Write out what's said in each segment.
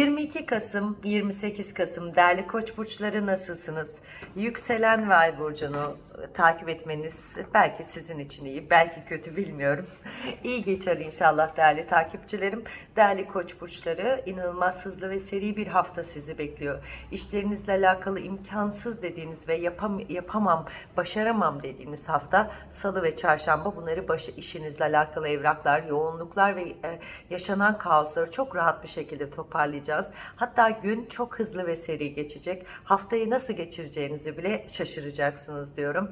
22 Kasım, 28 Kasım değerli koç burçları nasılsınız? Yükselen ve ay burcunu takip etmeniz belki sizin için iyi, belki kötü bilmiyorum. İyi geçer inşallah değerli takipçilerim. Değerli koç burçları inanılmaz hızlı ve seri bir hafta sizi bekliyor. İşlerinizle alakalı imkansız dediğiniz ve yapam yapamam, başaramam dediğiniz hafta salı ve çarşamba bunları başı işinizle alakalı evraklar, yoğunluklar ve e, yaşanan kaosları çok rahat bir şekilde toparlayacağız. Hatta gün çok hızlı ve seri geçecek. Haftayı nasıl geçireceğinizi bile şaşıracaksınız diyorum.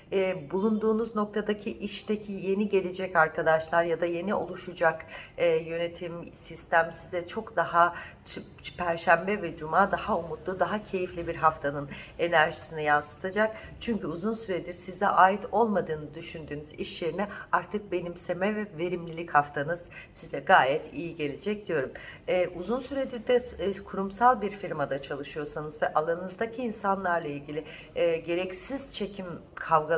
E, bulunduğunuz noktadaki işteki yeni gelecek arkadaşlar ya da yeni oluşacak e, yönetim sistem size çok daha Perşembe ve Cuma daha umutlu, daha keyifli bir haftanın enerjisini yansıtacak. Çünkü uzun süredir size ait olmadığını düşündüğünüz iş yerine artık benimseme ve verimlilik haftanız size gayet iyi gelecek diyorum. Ee, uzun süredir de e, kurumsal bir firmada çalışıyorsanız ve alanınızdaki insanlarla ilgili e, gereksiz çekim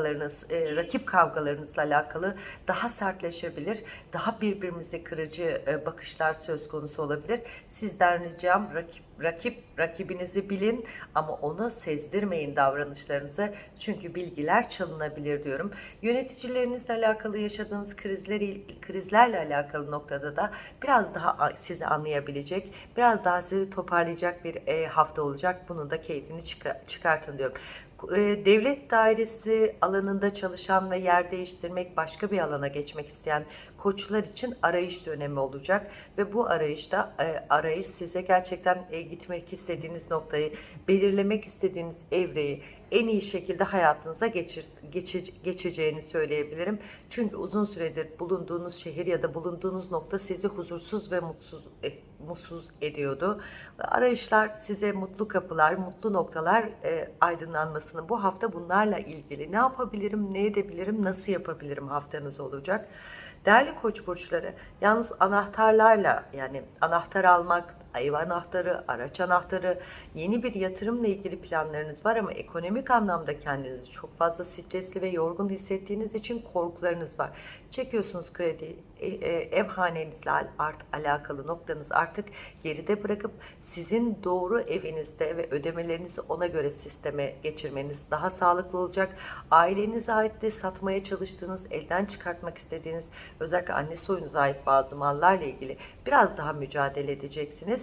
kavgalarınız, e, rakip kavgalarınızla alakalı daha sertleşebilir, daha birbirimizi kırıcı e, bakışlar söz konusu olabilir. Sizden ricam rakip rakip rakibinizi bilin ama onu sezdirmeyin davranışlarınızı çünkü bilgiler çalınabilir diyorum. Yöneticilerinizle alakalı yaşadığınız krizleri krizlerle alakalı noktada da biraz daha sizi anlayabilecek, biraz daha sizi toparlayacak bir e, hafta olacak. Bunun da keyfini çıka- çıkartın diyorum. E, Devlet dairesi alanında çalışan ve yer değiştirmek, başka bir alana geçmek isteyen koçlar için arayış dönemi olacak ve bu arayışta e, arayış size gerçekten e, gitmek istediğiniz noktayı, belirlemek istediğiniz evreyi en iyi şekilde hayatınıza geçir, geçe- geçeceğini söyleyebilirim. Çünkü uzun süredir bulunduğunuz şehir ya da bulunduğunuz nokta sizi huzursuz ve mutsuz e, mutsuz ediyordu. Arayışlar size mutlu kapılar, mutlu noktalar e, aydınlanmasını bu hafta bunlarla ilgili ne yapabilirim, ne edebilirim, nasıl yapabilirim haftanız olacak. Değerli koç burçları, yalnız anahtarlarla yani anahtar almak, ev anahtarı, araç anahtarı, yeni bir yatırımla ilgili planlarınız var ama ekonomik anlamda kendinizi çok fazla stresli ve yorgun hissettiğiniz için korkularınız var. Çekiyorsunuz kredi, e, e, ev hanenizle alakalı noktanız artık geride bırakıp sizin doğru evinizde ve ödemelerinizi ona göre sisteme geçirmeniz daha sağlıklı olacak. Ailenize ait de satmaya çalıştığınız, elden çıkartmak istediğiniz, özellikle anne soyunuza ait bazı mallarla ilgili biraz daha mücadele edeceksiniz.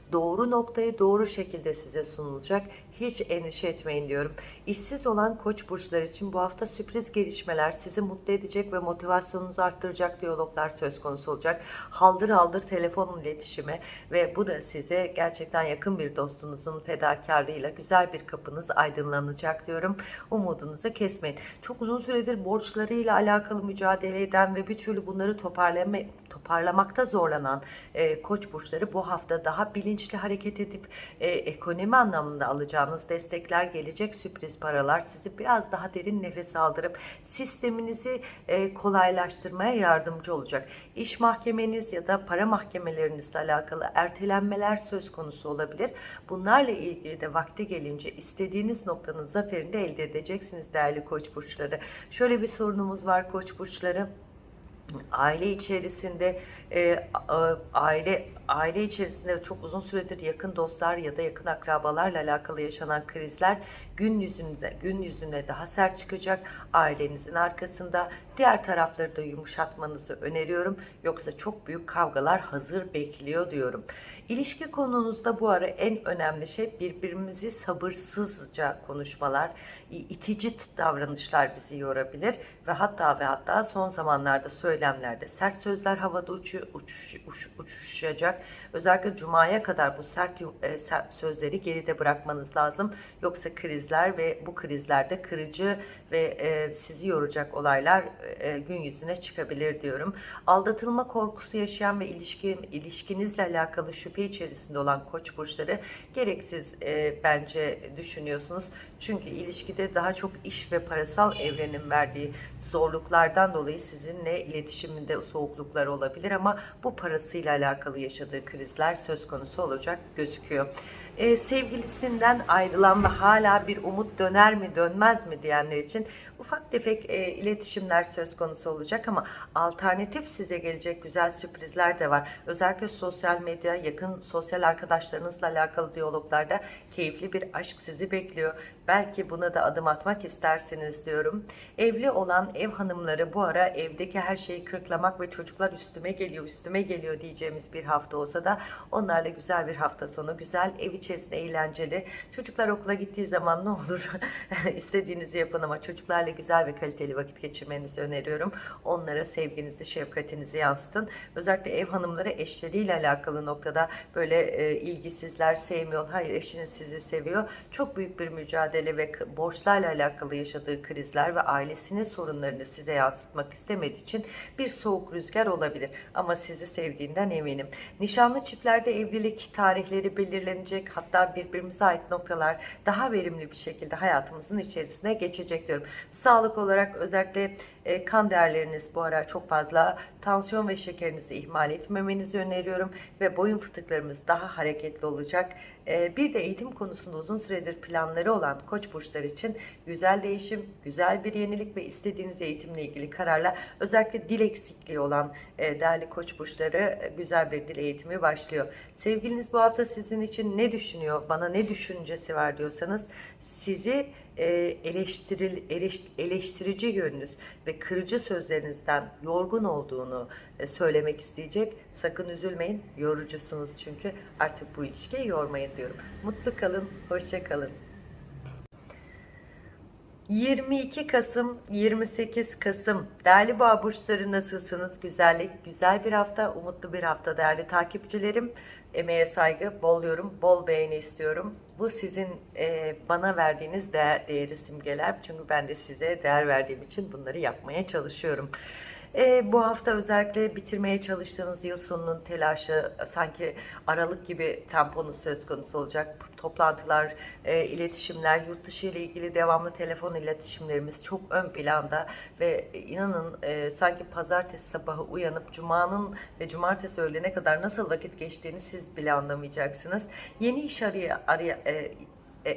Doğru noktayı doğru şekilde size sunulacak. Hiç endişe etmeyin diyorum. İşsiz olan koç burçları için bu hafta sürpriz gelişmeler sizi mutlu edecek ve motivasyonunuzu arttıracak diyaloglar söz konusu olacak. Haldır haldır telefon iletişimi ve bu da size gerçekten yakın bir dostunuzun fedakarlığıyla güzel bir kapınız aydınlanacak diyorum. Umudunuzu kesmeyin. Çok uzun süredir borçlarıyla alakalı mücadele eden ve bir türlü bunları toparlama, toparlamakta zorlanan e, koç burçları bu hafta daha bilinçli hareket edip e, ekonomi anlamında alacağınız destekler gelecek sürpriz paralar sizi biraz daha derin nefes aldırıp sisteminizi e, kolaylaştırmaya yardımcı olacak. İş mahkemeniz ya da para mahkemelerinizle alakalı ertelenmeler söz konusu olabilir. Bunlarla ilgili de vakti gelince istediğiniz noktanın zaferini de elde edeceksiniz değerli koç burçları. Şöyle bir sorunumuz var koç burçları aile içerisinde e, a- aile aile içerisinde çok uzun süredir yakın dostlar ya da yakın akrabalarla alakalı yaşanan krizler gün yüzünde gün yüzüne daha sert çıkacak. Ailenizin arkasında diğer tarafları da yumuşatmanızı öneriyorum. Yoksa çok büyük kavgalar hazır bekliyor diyorum. İlişki konunuzda bu ara en önemli şey birbirimizi sabırsızca konuşmalar, itici davranışlar bizi yorabilir ve hatta ve hatta son zamanlarda söylemlerde sert sözler havada uçu, uçuş, uç- uçuşacak. Özellikle Cuma'ya kadar bu e, sert sözleri geride bırakmanız lazım. Yoksa krizler ve bu krizlerde kırıcı ve e, sizi yoracak olaylar e, gün yüzüne çıkabilir diyorum. Aldatılma korkusu yaşayan ve ilişki ilişkinizle alakalı şüphe içerisinde olan koç burçları gereksiz bence düşünüyorsunuz. Çünkü ilişkide daha çok iş ve parasal evrenin verdiği zorluklardan dolayı sizinle iletişim iletişiminde soğukluklar olabilir ama bu parasıyla alakalı yaşadığı krizler söz konusu olacak gözüküyor. Ee, sevgilisinden ayrılan ve hala bir umut döner mi dönmez mi diyenler için ufak tefek e, iletişimler söz konusu olacak ama alternatif size gelecek güzel sürprizler de var. Özellikle sosyal medya, yakın sosyal arkadaşlarınızla alakalı diyaloglarda keyifli bir aşk sizi bekliyor. Belki buna da adım atmak istersiniz diyorum. Evli olan ev hanımları bu ara evdeki her şeyi kırklamak ve çocuklar üstüme geliyor, üstüme geliyor diyeceğimiz bir hafta olsa da onlarla güzel bir hafta sonu, güzel ev içerisinde eğlenceli. Çocuklar okula gittiği zaman ne olur istediğinizi yapın ama çocuklarla güzel ve kaliteli vakit geçirmenizi öneriyorum. Onlara sevginizi, şefkatinizi yansıtın. Özellikle ev hanımları eşleriyle alakalı noktada böyle e, ilgisizler, sevmiyor. Hayır eşiniz sizi seviyor. Çok büyük bir mücadele ve borçlarla alakalı yaşadığı krizler ve ailesinin sorunlarını size yansıtmak istemediği için bir soğuk rüzgar olabilir. Ama sizi sevdiğinden eminim. Nişanlı çiftlerde evlilik tarihleri belirlenecek. Hatta birbirimize ait noktalar daha verimli bir şekilde hayatımızın içerisine geçecek diyorum. Sağlık olarak özellikle e, kan değerleriniz bu ara çok fazla. Tansiyon ve şekerinizi ihmal etmemenizi öneriyorum ve boyun fıtıklarımız daha hareketli olacak. E, bir de eğitim konusunda uzun süredir planları olan koç burçlar için güzel değişim, güzel bir yenilik ve istediğiniz eğitimle ilgili kararla özellikle dil eksikliği olan e, değerli koç burçları e, güzel bir dil eğitimi başlıyor. Sevgiliniz bu hafta sizin için ne düşünüyor, bana ne düşüncesi var diyorsanız sizi eleştiril, eleş- eleştirici yönünüz ve kırıcı sözlerinizden yorgun olduğunu e, söylemek isteyecek. Sakın üzülmeyin, yorucusunuz çünkü artık bu ilişkiyi yormayın diyorum. Mutlu kalın, hoşça kalın. 22 Kasım, 28 Kasım. Değerli boğa burçları nasılsınız? Güzellik, güzel bir hafta, umutlu bir hafta değerli takipçilerim. Emeğe saygı, bol yorum, bol beğeni istiyorum. Bu sizin e, bana verdiğiniz değer, değeri simgeler. Çünkü ben de size değer verdiğim için bunları yapmaya çalışıyorum. E, bu hafta özellikle bitirmeye çalıştığınız yıl sonunun telaşı sanki Aralık gibi temponuz söz konusu olacak. Toplantılar, e, iletişimler, yurt dışı ile ilgili devamlı telefon iletişimlerimiz çok ön planda ve inanın e, sanki pazartesi sabahı uyanıp cumanın ve cumartesi öğlene kadar nasıl vakit geçtiğini siz bile anlamayacaksınız. Yeni iş araya, araya e,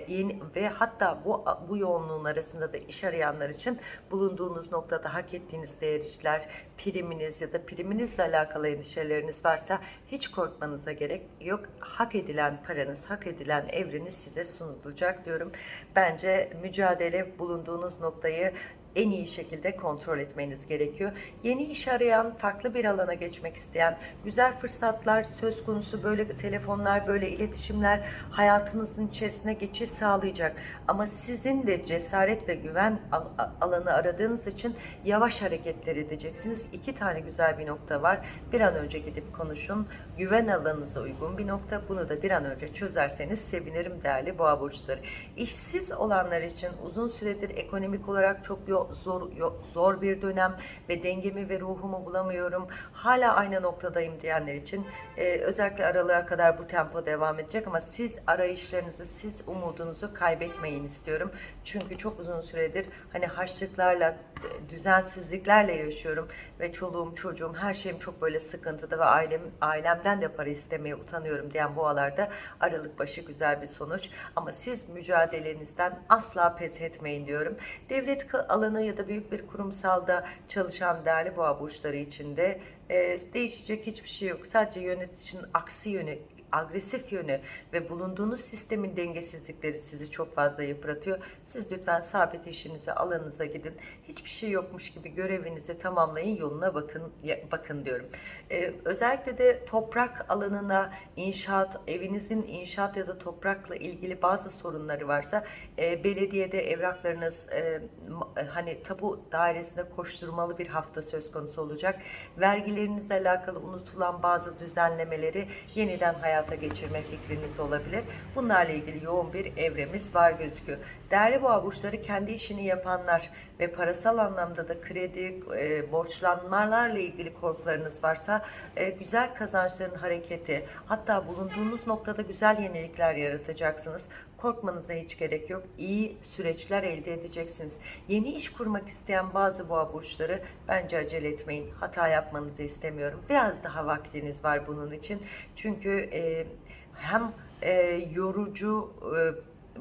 yeni ve hatta bu bu yoğunluğun arasında da iş arayanlar için bulunduğunuz noktada hak ettiğiniz değer işler, priminiz ya da priminizle alakalı endişeleriniz varsa hiç korkmanıza gerek yok. Hak edilen paranız, hak edilen evreniz size sunulacak diyorum. Bence mücadele bulunduğunuz noktayı en iyi şekilde kontrol etmeniz gerekiyor. Yeni iş arayan, farklı bir alana geçmek isteyen, güzel fırsatlar söz konusu böyle telefonlar, böyle iletişimler hayatınızın içerisine geçiş sağlayacak. Ama sizin de cesaret ve güven alanı aradığınız için yavaş hareketler edeceksiniz. İki tane güzel bir nokta var. Bir an önce gidip konuşun. Güven alanınıza uygun bir nokta. Bunu da bir an önce çözerseniz sevinirim değerli boğa burçları. İşsiz olanlar için uzun süredir ekonomik olarak çok yo- zor zor bir dönem ve dengemi ve ruhumu bulamıyorum. Hala aynı noktadayım diyenler için e, özellikle aralığa kadar bu tempo devam edecek ama siz arayışlarınızı, siz umudunuzu kaybetmeyin istiyorum. Çünkü çok uzun süredir hani harçlıklarla, e, düzensizliklerle yaşıyorum ve çoluğum, çocuğum, her şeyim çok böyle sıkıntıda ve ailem ailemden de para istemeye utanıyorum diyen boğalarda aralık başı güzel bir sonuç. Ama siz mücadelenizden asla pes etmeyin diyorum. Devlet ka- alanı ya da büyük bir kurumsalda çalışan değerli boğa burçları için de e, değişecek hiçbir şey yok. Sadece yöneticinin aksi yönü agresif yönü ve bulunduğunuz sistemin dengesizlikleri sizi çok fazla yıpratıyor. Siz lütfen sabit işinize, alanınıza gidin. Hiçbir şey yokmuş gibi görevinizi tamamlayın, yoluna bakın bakın diyorum. Ee, özellikle de toprak alanına, inşaat, evinizin inşaat ya da toprakla ilgili bazı sorunları varsa e, belediyede evraklarınız e, e, hani tapu dairesinde koşturmalı bir hafta söz konusu olacak. Vergilerinizle alakalı unutulan bazı düzenlemeleri yeniden hayata geçirme fikriniz olabilir. Bunlarla ilgili yoğun bir evremiz var gözüküyor. Değerli boğa burçları kendi işini yapanlar ve parasal anlamda da kredi, e, borçlanmalarla ilgili korkularınız varsa e, güzel kazançların hareketi, hatta bulunduğunuz noktada güzel yenilikler yaratacaksınız. Korkmanıza hiç gerek yok. İyi süreçler elde edeceksiniz. Yeni iş kurmak isteyen bazı boğa burçları bence acele etmeyin. Hata yapmanızı istemiyorum. Biraz daha vaktiniz var bunun için. Çünkü e, hem e, yorucu e,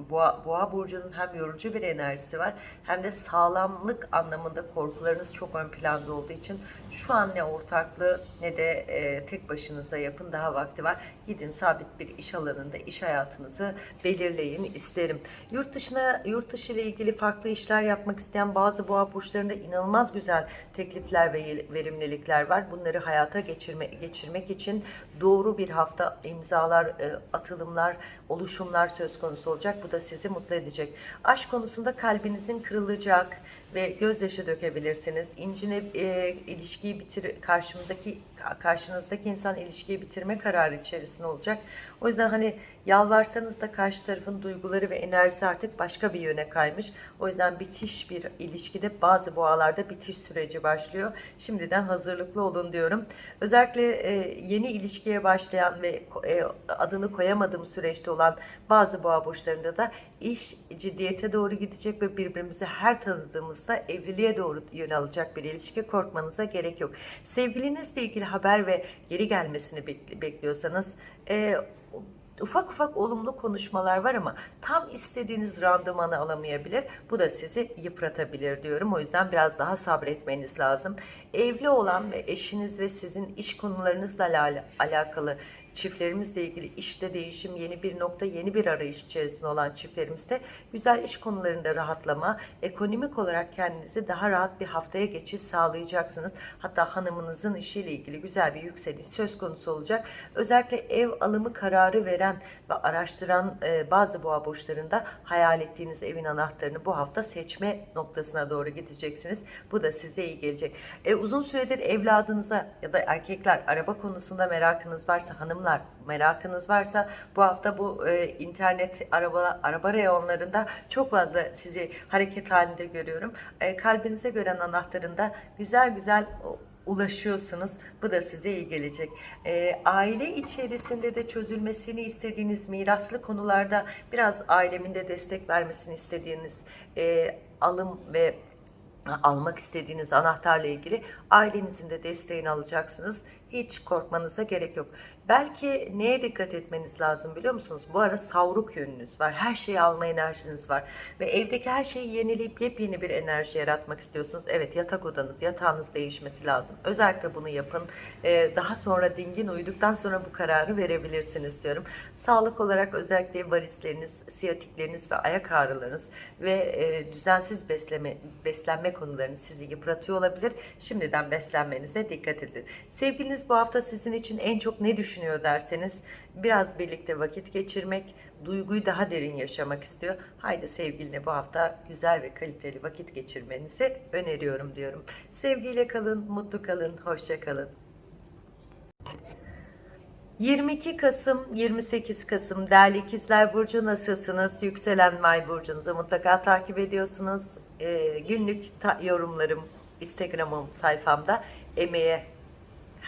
Boğa, Boğa burcunun hem yorucu bir enerjisi var hem de sağlamlık anlamında korkularınız çok ön planda olduğu için şu an ne ortaklığı ne de e, tek başınıza yapın daha vakti var. Gidin sabit bir iş alanında iş hayatınızı belirleyin isterim. Yurt dışına yurt dışı ile ilgili farklı işler yapmak isteyen bazı boğa burçlarında inanılmaz güzel teklifler ve verimlilikler var. Bunları hayata geçirme, geçirmek için doğru bir hafta imzalar, e, atılımlar, oluşumlar söz konusu olacak. Bu da sizi mutlu edecek. Aşk konusunda kalbinizin kırılacak ve gözyaşı dökebilirsiniz. İncine e, ilişkiyi bitir karşımızdaki karşınızdaki insan ilişkiyi bitirme kararı içerisinde olacak. O yüzden hani yalvarsanız da karşı tarafın duyguları ve enerjisi artık başka bir yöne kaymış. O yüzden bitiş bir ilişkide bazı boğalarda bitiş süreci başlıyor. Şimdiden hazırlıklı olun diyorum. Özellikle e, yeni ilişkiye başlayan ve e, adını koyamadığım süreçte olan bazı boğa burçlarında da iş ciddiyete doğru gidecek ve birbirimizi her tanıdığımızda evliliğe doğru yön alacak bir ilişki korkmanıza gerek yok. Sevgilinizle ilgili haber ve geri gelmesini bekliyorsanız e, ufak ufak olumlu konuşmalar var ama tam istediğiniz randımanı alamayabilir. Bu da sizi yıpratabilir diyorum. O yüzden biraz daha sabretmeniz lazım. Evli olan ve eşiniz ve sizin iş konularınızla alakalı çiftlerimizle ilgili işte değişim, yeni bir nokta, yeni bir arayış içerisinde olan çiftlerimizde güzel iş konularında rahatlama, ekonomik olarak kendinizi daha rahat bir haftaya geçiş sağlayacaksınız. Hatta hanımınızın işiyle ilgili güzel bir yükseliş söz konusu olacak. Özellikle ev alımı kararı veren ve araştıran e, bazı boğa burçlarında hayal ettiğiniz evin anahtarını bu hafta seçme noktasına doğru gideceksiniz. Bu da size iyi gelecek. E, uzun süredir evladınıza ya da erkekler araba konusunda merakınız varsa hanım hanımlar merakınız varsa bu hafta bu e, internet araba araba reyonlarında çok fazla sizi hareket halinde görüyorum. E, kalbinize gören anahtarında güzel güzel ulaşıyorsunuz. Bu da size iyi gelecek. E, aile içerisinde de çözülmesini istediğiniz miraslı konularda biraz ailemin de destek vermesini istediğiniz e, alım ve almak istediğiniz anahtarla ilgili ailenizin de desteğini alacaksınız. Hiç korkmanıza gerek yok. Belki neye dikkat etmeniz lazım biliyor musunuz? Bu ara savruk yönünüz var. Her şeyi alma enerjiniz var. Ve evdeki her şeyi yenileyip yepyeni bir enerji yaratmak istiyorsunuz. Evet yatak odanız, yatağınız değişmesi lazım. Özellikle bunu yapın. Ee, daha sonra dingin uyuduktan sonra bu kararı verebilirsiniz diyorum. Sağlık olarak özellikle varisleriniz, siyatikleriniz ve ayak ağrılarınız ve e, düzensiz besleme, beslenme konularınız sizi yıpratıyor olabilir. Şimdiden beslenmenize dikkat edin. Sevgiliniz bu hafta sizin için en çok ne düşünüyor derseniz biraz birlikte vakit geçirmek, duyguyu daha derin yaşamak istiyor. Haydi sevgiline bu hafta güzel ve kaliteli vakit geçirmenizi öneriyorum diyorum. Sevgiyle kalın, mutlu kalın, hoşça kalın. 22 Kasım 28 Kasım değerli ikizler burcu nasılsınız? Yükselen May burcunuzu mutlaka takip ediyorsunuz. Ee, günlük yorumlarım Instagram'ım sayfamda emeğe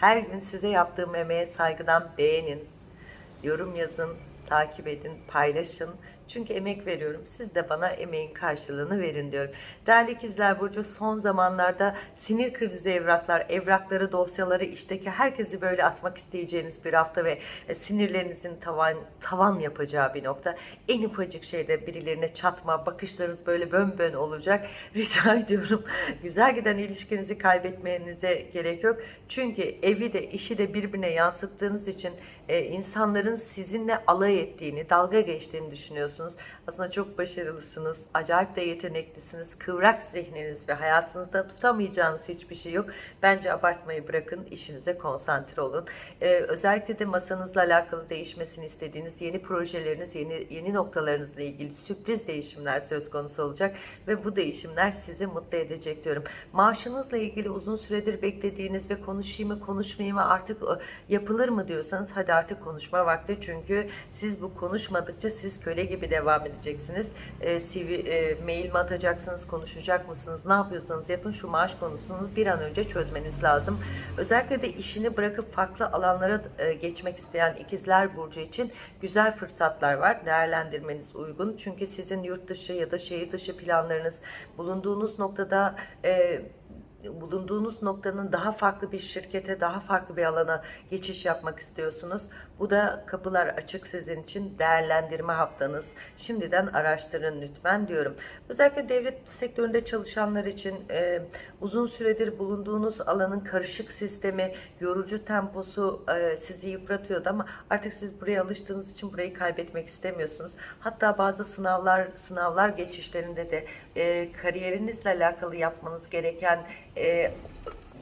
her gün size yaptığım emeğe saygıdan beğenin, yorum yazın, takip edin, paylaşın. Çünkü emek veriyorum. Siz de bana emeğin karşılığını verin diyorum. Değerli ikizler Burcu son zamanlarda sinir krizi evraklar, evrakları, dosyaları, işteki herkesi böyle atmak isteyeceğiniz bir hafta ve e, sinirlerinizin tavan, tavan yapacağı bir nokta. En ufacık şeyde birilerine çatma, bakışlarınız böyle bön bön olacak. Rica ediyorum. Güzel giden ilişkinizi kaybetmenize gerek yok. Çünkü evi de işi de birbirine yansıttığınız için e, insanların sizinle alay ettiğini, dalga geçtiğini düşünüyorsunuz. Aslında çok başarılısınız, acayip de yeteneklisiniz, kıvrak zihniniz ve hayatınızda tutamayacağınız hiçbir şey yok. Bence abartmayı bırakın, işinize konsantre olun. E, özellikle de masanızla alakalı değişmesini istediğiniz yeni projeleriniz, yeni, yeni noktalarınızla ilgili sürpriz değişimler söz konusu olacak ve bu değişimler sizi mutlu edecek diyorum. Maaşınızla ilgili uzun süredir beklediğiniz ve konuşayım mı konuşmayayım mı artık yapılır mı diyorsanız hadi artık konuşma vakti çünkü siz bu konuşmadıkça siz köle gibi devam edeceksiniz. E, CV, e, mail mi atacaksınız, konuşacak mısınız, ne yapıyorsanız yapın şu maaş konusunu bir an önce çözmeniz lazım. Özellikle de işini bırakıp farklı alanlara e, geçmek isteyen ikizler burcu için güzel fırsatlar var. Değerlendirmeniz uygun. Çünkü sizin yurt dışı ya da şehir dışı planlarınız bulunduğunuz noktada e, bulunduğunuz noktanın daha farklı bir şirkete, daha farklı bir alana geçiş yapmak istiyorsunuz. Bu da kapılar açık sizin için değerlendirme haftanız. Şimdiden araştırın lütfen diyorum. Özellikle devlet sektöründe çalışanlar için e, uzun süredir bulunduğunuz alanın karışık sistemi, yorucu temposu e, sizi yıpratıyordu ama artık siz buraya alıştığınız için burayı kaybetmek istemiyorsunuz. Hatta bazı sınavlar sınavlar geçişlerinde de e, kariyerinizle alakalı yapmanız gereken e,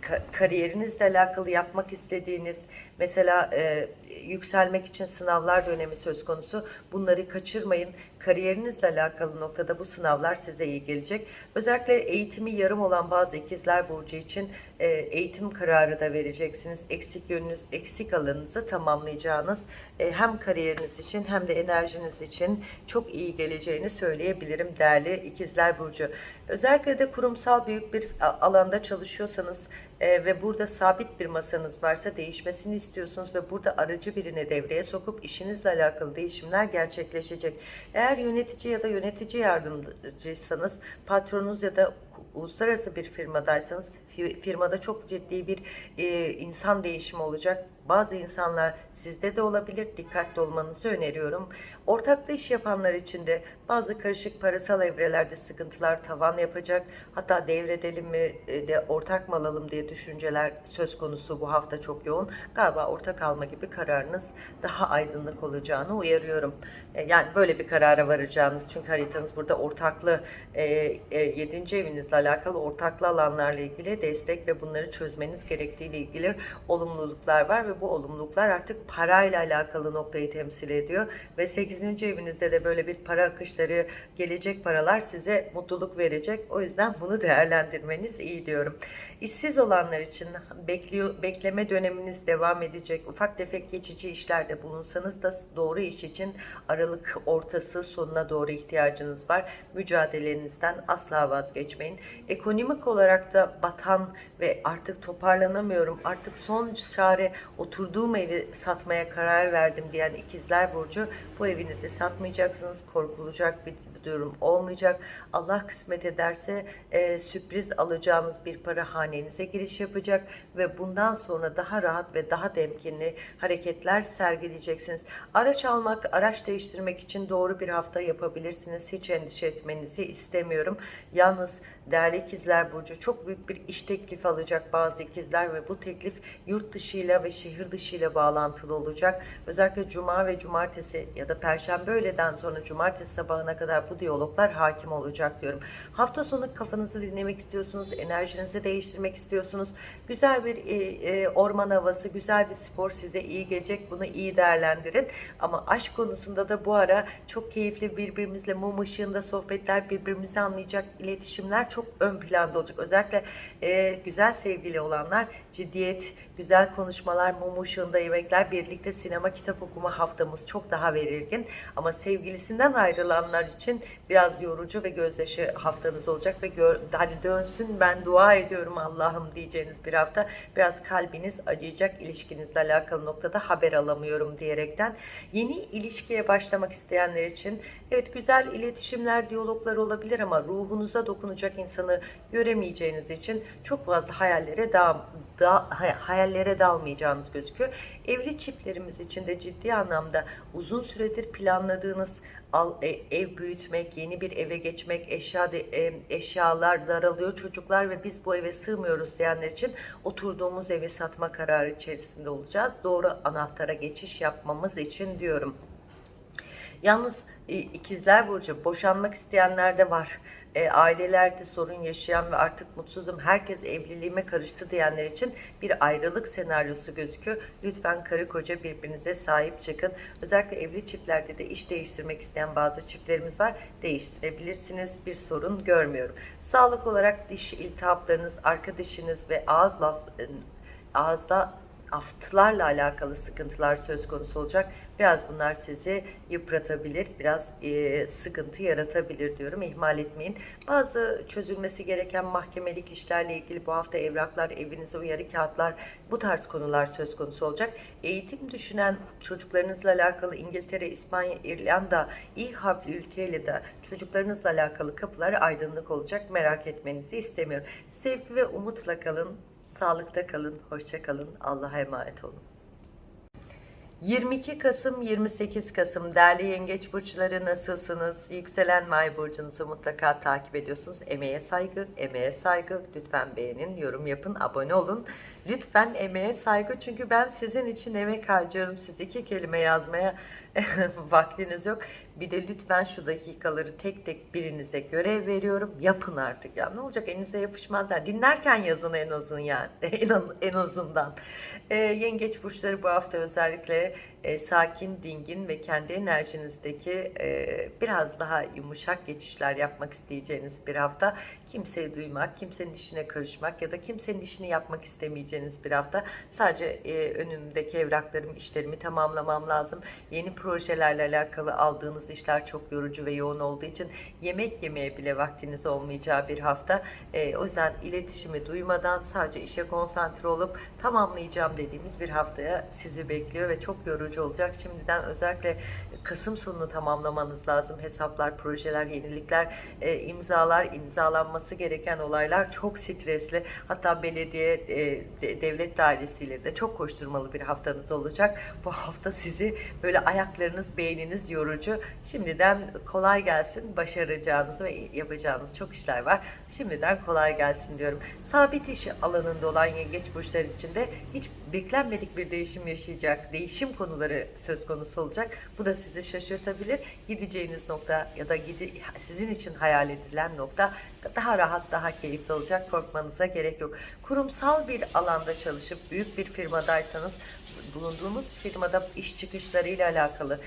ka- kariyerinizle alakalı yapmak istediğiniz mesela e, yükselmek için sınavlar dönemi söz konusu. Bunları kaçırmayın. Kariyerinizle alakalı noktada bu sınavlar size iyi gelecek. Özellikle eğitimi yarım olan bazı ikizler burcu için e, eğitim kararı da vereceksiniz. Eksik yönünüz, eksik alanınızı tamamlayacağınız e, hem kariyeriniz için hem de enerjiniz için çok iyi geleceğini söyleyebilirim değerli ikizler burcu. Özellikle de kurumsal büyük bir alanda çalışıyorsanız e, ve burada sabit bir masanız varsa değişmesini istiyorsunuz ve burada aracı birini devreye sokup işinizle alakalı değişimler gerçekleşecek. Eğer yönetici ya da yönetici yardımcıysanız patronunuz ya da uluslararası bir firmadaysanız fi- firmada çok ciddi bir e, insan değişimi olacak. Bazı insanlar sizde de olabilir. Dikkatli olmanızı öneriyorum. Ortaklı iş yapanlar için de bazı karışık parasal evrelerde sıkıntılar tavan yapacak. Hatta devredelim mi e, de ortak mı alalım diye düşünceler söz konusu bu hafta çok yoğun. Galiba ortak alma gibi kararınız daha aydınlık olacağını uyarıyorum. E, Yani böyle bir karara varacağınız çünkü haritanız burada ortaklı e, e, 7. evinizle alakalı ortaklı alanlarla ilgili destek ve bunları çözmeniz gerektiğiyle ilgili olumluluklar var ve bu olumluluklar artık parayla alakalı noktayı temsil ediyor ve 8. evinizde de böyle bir para akışları gelecek paralar size mutluluk verecek. O yüzden bunu değerlendirmeniz iyi diyorum. İşsiz olanlar için bekliyor bekleme döneminiz devam edecek. Ufak tefek geçici işlerde bulunsanız da doğru iş için Aralık ortası sonuna doğru ihtiyacınız var. Mücadelenizden asla vazgeçmeyin. Ekonomik olarak da batan ve artık toparlanamıyorum. Artık son çare oturduğum evi satmaya karar verdim diyen ikizler burcu bu evinizi satmayacaksınız. Korkulacak bir durum olmayacak. Allah kısmet ederse e, sürpriz alacağınız bir para hanenize giriş yapacak ve bundan sonra daha rahat ve daha temkinli hareketler sergileyeceksiniz. Araç almak, araç değiştirmek için doğru bir hafta yapabilirsiniz. Hiç endişe etmenizi istemiyorum. Yalnız değerli ikizler burcu çok büyük bir iş teklifi alacak bazı ikizler ve bu teklif yurt dışıyla ve şehir dışıyla bağlantılı olacak. Özellikle cuma ve cumartesi ya da perşembe öğleden sonra cumartesi sabahına kadar bu diyaloglar hakim olacak diyorum. Hafta sonu kafanızı dinlemek istiyorsunuz, enerjinizi değiştirmek istiyorsunuz. Güzel bir e, e, orman havası, güzel bir spor size iyi gelecek. Bunu iyi değerlendirin. Ama aşk konusunda da bu ara çok keyifli birbirimizle mum ışığında sohbetler, birbirimizi anlayacak iletişimler çok ön planda olacak. Özellikle e, güzel sevgili olanlar ciddiyet, güzel konuşmalar, mum ışığında yemekler, birlikte sinema kitap okuma haftamız çok daha belirgin. Ama sevgilisinden ayrılanlar için biraz yorucu ve gözyaşı haftanız olacak ve gör, hani dönsün ben dua ediyorum Allah'ım diyeceğiniz bir hafta. Biraz kalbiniz acıyacak ilişkinizle alakalı noktada haber alamıyorum diyerekten. Yeni ilişkiye başlamak isteyenler için evet güzel iletişimler, diyaloglar olabilir ama ruhunuza dokunacak insanı göremeyeceğiniz için çok fazla hayallere da, hay- hayallere dalmayacağınız gözüküyor. Evli çiftlerimiz için de ciddi anlamda uzun süredir planladığınız al, e- ev büyütmek, yeni bir eve geçmek, eşya e, eşyalar daralıyor çocuklar ve biz bu eve sığmıyoruz diyenler için oturduğumuz evi satma kararı içerisinde olacağız. Doğru anahtara geçiş yapmamız için diyorum. Yalnız e, ikizler burcu boşanmak isteyenler de var. E, ailelerde sorun yaşayan ve artık mutsuzum herkes evliliğime karıştı diyenler için bir ayrılık senaryosu gözüküyor. Lütfen karı koca birbirinize sahip çıkın. Özellikle evli çiftlerde de iş değiştirmek isteyen bazı çiftlerimiz var. Değiştirebilirsiniz. Bir sorun görmüyorum. Sağlık olarak diş iltihaplarınız, arkadaşınız ve ağız laf, ağızda aftlarla alakalı sıkıntılar söz konusu olacak. Biraz bunlar sizi yıpratabilir, biraz e, sıkıntı yaratabilir diyorum. İhmal etmeyin. Bazı çözülmesi gereken mahkemelik işlerle ilgili bu hafta evraklar, evinize uyarı kağıtlar, bu tarz konular söz konusu olacak. Eğitim düşünen çocuklarınızla alakalı İngiltere, İspanya, İrlanda, İ harfli ülkeyle de çocuklarınızla alakalı kapılar aydınlık olacak. Merak etmenizi istemiyorum. Sevgi ve umutla kalın. Sağlıkta kalın, hoşça kalın. Allah'a emanet olun. 22 Kasım 28 Kasım değerli yengeç burçları nasılsınız? Yükselen May burcunuzu mutlaka takip ediyorsunuz. Emeğe saygı, emeğe saygı. Lütfen beğenin, yorum yapın, abone olun. Lütfen emeğe saygı çünkü ben sizin için emek harcıyorum. Siz iki kelime yazmaya vaktiniz yok. Bir de lütfen şu dakikaları tek tek birinize görev veriyorum. Yapın artık ya. Ne olacak elinize yapışmaz ya. Dinlerken yazın en azından yani. En, azından. Ee, yengeç burçları bu hafta özellikle e, sakin, dingin ve kendi enerjinizdeki e, biraz daha yumuşak geçişler yapmak isteyeceğiniz bir hafta. Kimseyi duymak, kimsenin işine karışmak ya da kimsenin işini yapmak istemeyeceğiniz bir hafta. Sadece e, önümdeki evraklarım, işlerimi tamamlamam lazım. Yeni projelerle alakalı aldığınız işler çok yorucu ve yoğun olduğu için yemek yemeye bile vaktiniz olmayacağı bir hafta. E, o yüzden iletişimi duymadan sadece işe konsantre olup tamamlayacağım dediğimiz bir haftaya sizi bekliyor ve çok yorucu olacak. Şimdiden özellikle Kasım sonunu tamamlamanız lazım. Hesaplar, projeler, yenilikler, e, imzalar, imzalanması gereken olaylar çok stresli. Hatta belediye, e, de- devlet dairesiyle de çok koşturmalı bir haftanız olacak. Bu hafta sizi böyle ayaklarınız, beyniniz yorucu. Şimdiden kolay gelsin. Başaracağınız ve yapacağınız çok işler var. Şimdiden kolay gelsin diyorum. Sabit iş alanında olan yengeç burçları için de hiç beklenmedik bir değişim yaşayacak. Değişim konuları söz konusu olacak. Bu da sizi şaşırtabilir. Gideceğiniz nokta ya da gidi, sizin için hayal edilen nokta daha rahat, daha keyifli olacak. Korkmanıza gerek yok. Kurumsal bir alanda çalışıp büyük bir firmadaysanız bulunduğunuz firmada iş çıkışlarıyla alakalı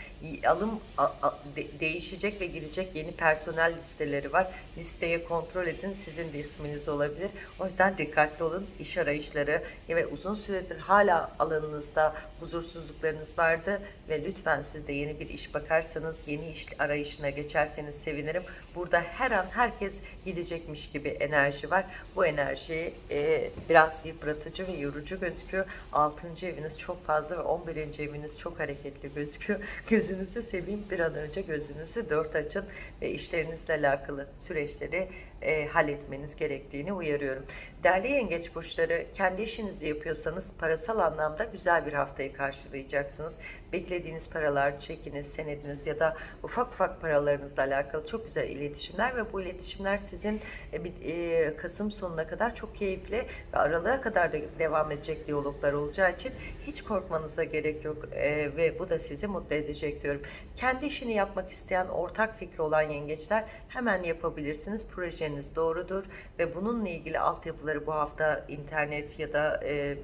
alım a- a- de- değişecek ve girecek yeni personel listeleri var. Listeye kontrol edin. Sizin de isminiz olabilir. O yüzden dikkatli olun. İş arayışları ve uzun süredir hala alanınızda huzursuzluklarınız vardı ve lütfen siz de yeni bir iş bakarsanız, yeni iş arayışına geçerseniz sevinirim. Burada her an herkes gidecekmiş gibi enerji var. Bu enerji e, biraz yıpratıcı ve yorucu gözüküyor. 6. eviniz çok fazla ve 11. eviniz çok hareketli gözüküyor. Gözünüzü seveyim bir an önce gözünüzü dört açın ve işlerinizle alakalı süreçleri e, halletmeniz gerektiğini uyarıyorum. Değerli yengeç burçları kendi işinizi yapıyorsanız parasal anlamda güzel bir haftayı karşılayacaksınız. Beklediğiniz paralar, çekiniz, senediniz ya da ufak ufak paralarınızla alakalı çok güzel iletişimler ve bu iletişimler sizin e, e, Kasım sonuna kadar çok keyifli ve aralığa kadar da devam edecek diyaloglar olacağı için hiç korkmanıza gerek yok e, ve bu da sizi mutlu edecek diyorum. Kendi işini yapmak isteyen, ortak fikri olan yengeçler hemen yapabilirsiniz. Projeniz doğrudur ve bununla ilgili altyapıları bu hafta internet ya da e,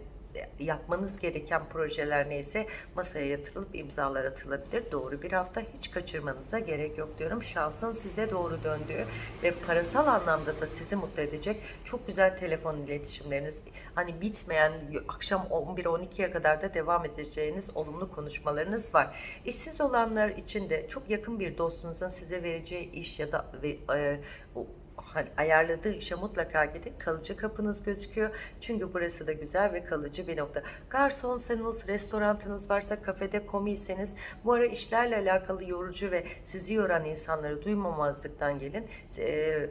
yapmanız gereken projeler neyse masaya yatırılıp imzalar atılabilir. Doğru bir hafta hiç kaçırmanıza gerek yok diyorum. Şansın size doğru döndüğü ve parasal anlamda da sizi mutlu edecek çok güzel telefon iletişimleriniz hani bitmeyen akşam 11-12'ye kadar da devam edeceğiniz olumlu konuşmalarınız var. İşsiz olanlar için de çok yakın bir dostunuzun size vereceği iş ya da e, ayarladığı işe mutlaka gidin. Kalıcı kapınız gözüküyor. Çünkü burası da güzel ve kalıcı bir nokta. Garsonsanız, restorantınız varsa, kafede komiyseniz bu ara işlerle alakalı yorucu ve sizi yoran insanları duymamazlıktan gelin. Ee,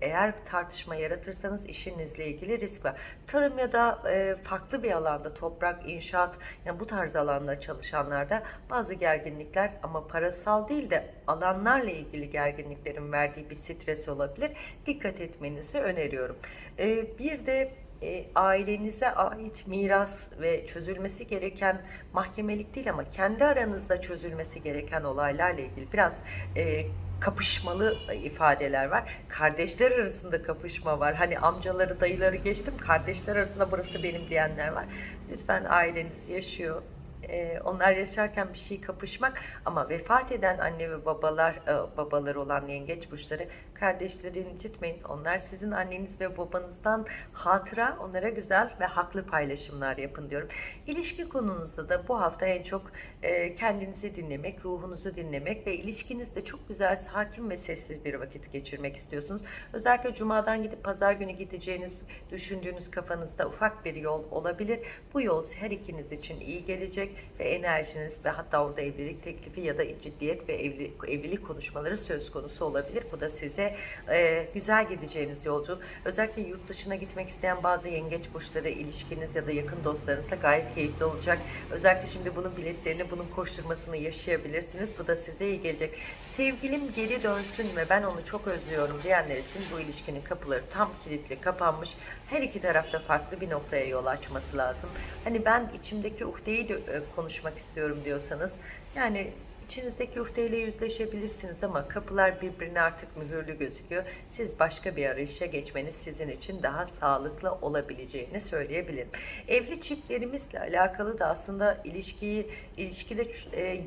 eğer tartışma yaratırsanız işinizle ilgili risk var. Tarım ya da e, farklı bir alanda toprak, inşaat yani bu tarz alanda çalışanlarda bazı gerginlikler ama parasal değil de alanlarla ilgili gerginliklerin verdiği bir stres olabilir. Dikkat etmenizi öneriyorum. E, bir de e, ailenize ait miras ve çözülmesi gereken mahkemelik değil ama kendi aranızda çözülmesi gereken olaylarla ilgili biraz e, kapışmalı ifadeler var. Kardeşler arasında kapışma var. Hani amcaları, dayıları geçtim. Kardeşler arasında burası benim diyenler var. Lütfen aileniz yaşıyor. E, onlar yaşarken bir şey kapışmak ama vefat eden anne ve babalar e, babaları olan yengeç burçları kardeşleri incitmeyin. Onlar sizin anneniz ve babanızdan hatıra onlara güzel ve haklı paylaşımlar yapın diyorum. İlişki konunuzda da bu hafta en çok e, kendinizi dinlemek, ruhunuzu dinlemek ve ilişkinizde çok güzel, sakin ve sessiz bir vakit geçirmek istiyorsunuz. Özellikle cumadan gidip pazar günü gideceğiniz, düşündüğünüz kafanızda ufak bir yol olabilir. Bu yol her ikiniz için iyi gelecek ve enerjiniz ve hatta orada evlilik teklifi ya da ciddiyet ve evli, evlilik konuşmaları söz konusu olabilir. Bu da size e, güzel gideceğiniz yolculuk. Özellikle yurt dışına gitmek isteyen bazı yengeç burçları ilişkiniz ya da yakın dostlarınızla gayet keyifli olacak. Özellikle şimdi bunun biletlerini, bunun koşturmasını yaşayabilirsiniz. Bu da size iyi gelecek. Sevgilim geri dönsün ve ben onu çok özlüyorum diyenler için bu ilişkinin kapıları tam kilitli, kapanmış. Her iki tarafta farklı bir noktaya yol açması lazım. Hani ben içimdeki uhdeyi de e, konuşmak istiyorum diyorsanız yani İçinizdeki uhdeyle yüzleşebilirsiniz ama kapılar birbirine artık mühürlü gözüküyor. Siz başka bir arayışa geçmeniz sizin için daha sağlıklı olabileceğini söyleyebilirim. Evli çiftlerimizle alakalı da aslında ilişkiyi ilişkide e,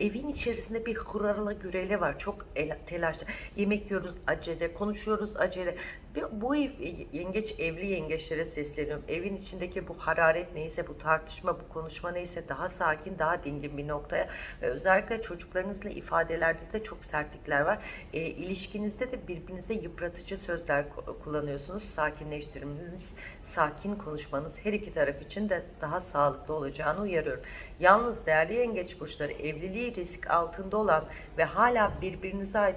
evin içerisinde bir hurarla gürele var. Çok el, telaşlı. Yemek yiyoruz acele, konuşuyoruz acele. Bir- Bu ev, yengeç evli yengeçlere sesleniyorum. Evin içindeki bu hararet neyse, bu tartışma, bu konuşma neyse daha sakin, daha dingin bir noktaya ve özellikle çocuklarınızla ifadelerde de çok sertlikler var. E, ilişkinizde de birbirinize yıpratıcı sözler ku- kullanıyorsunuz. Sakinleştirmeniz, sakin konuşmanız her iki taraf için de daha sağlıklı olacağını uyarıyorum. Yalnız değerli yengeç burçları evliliği risk altında olan ve hala birbirinize ait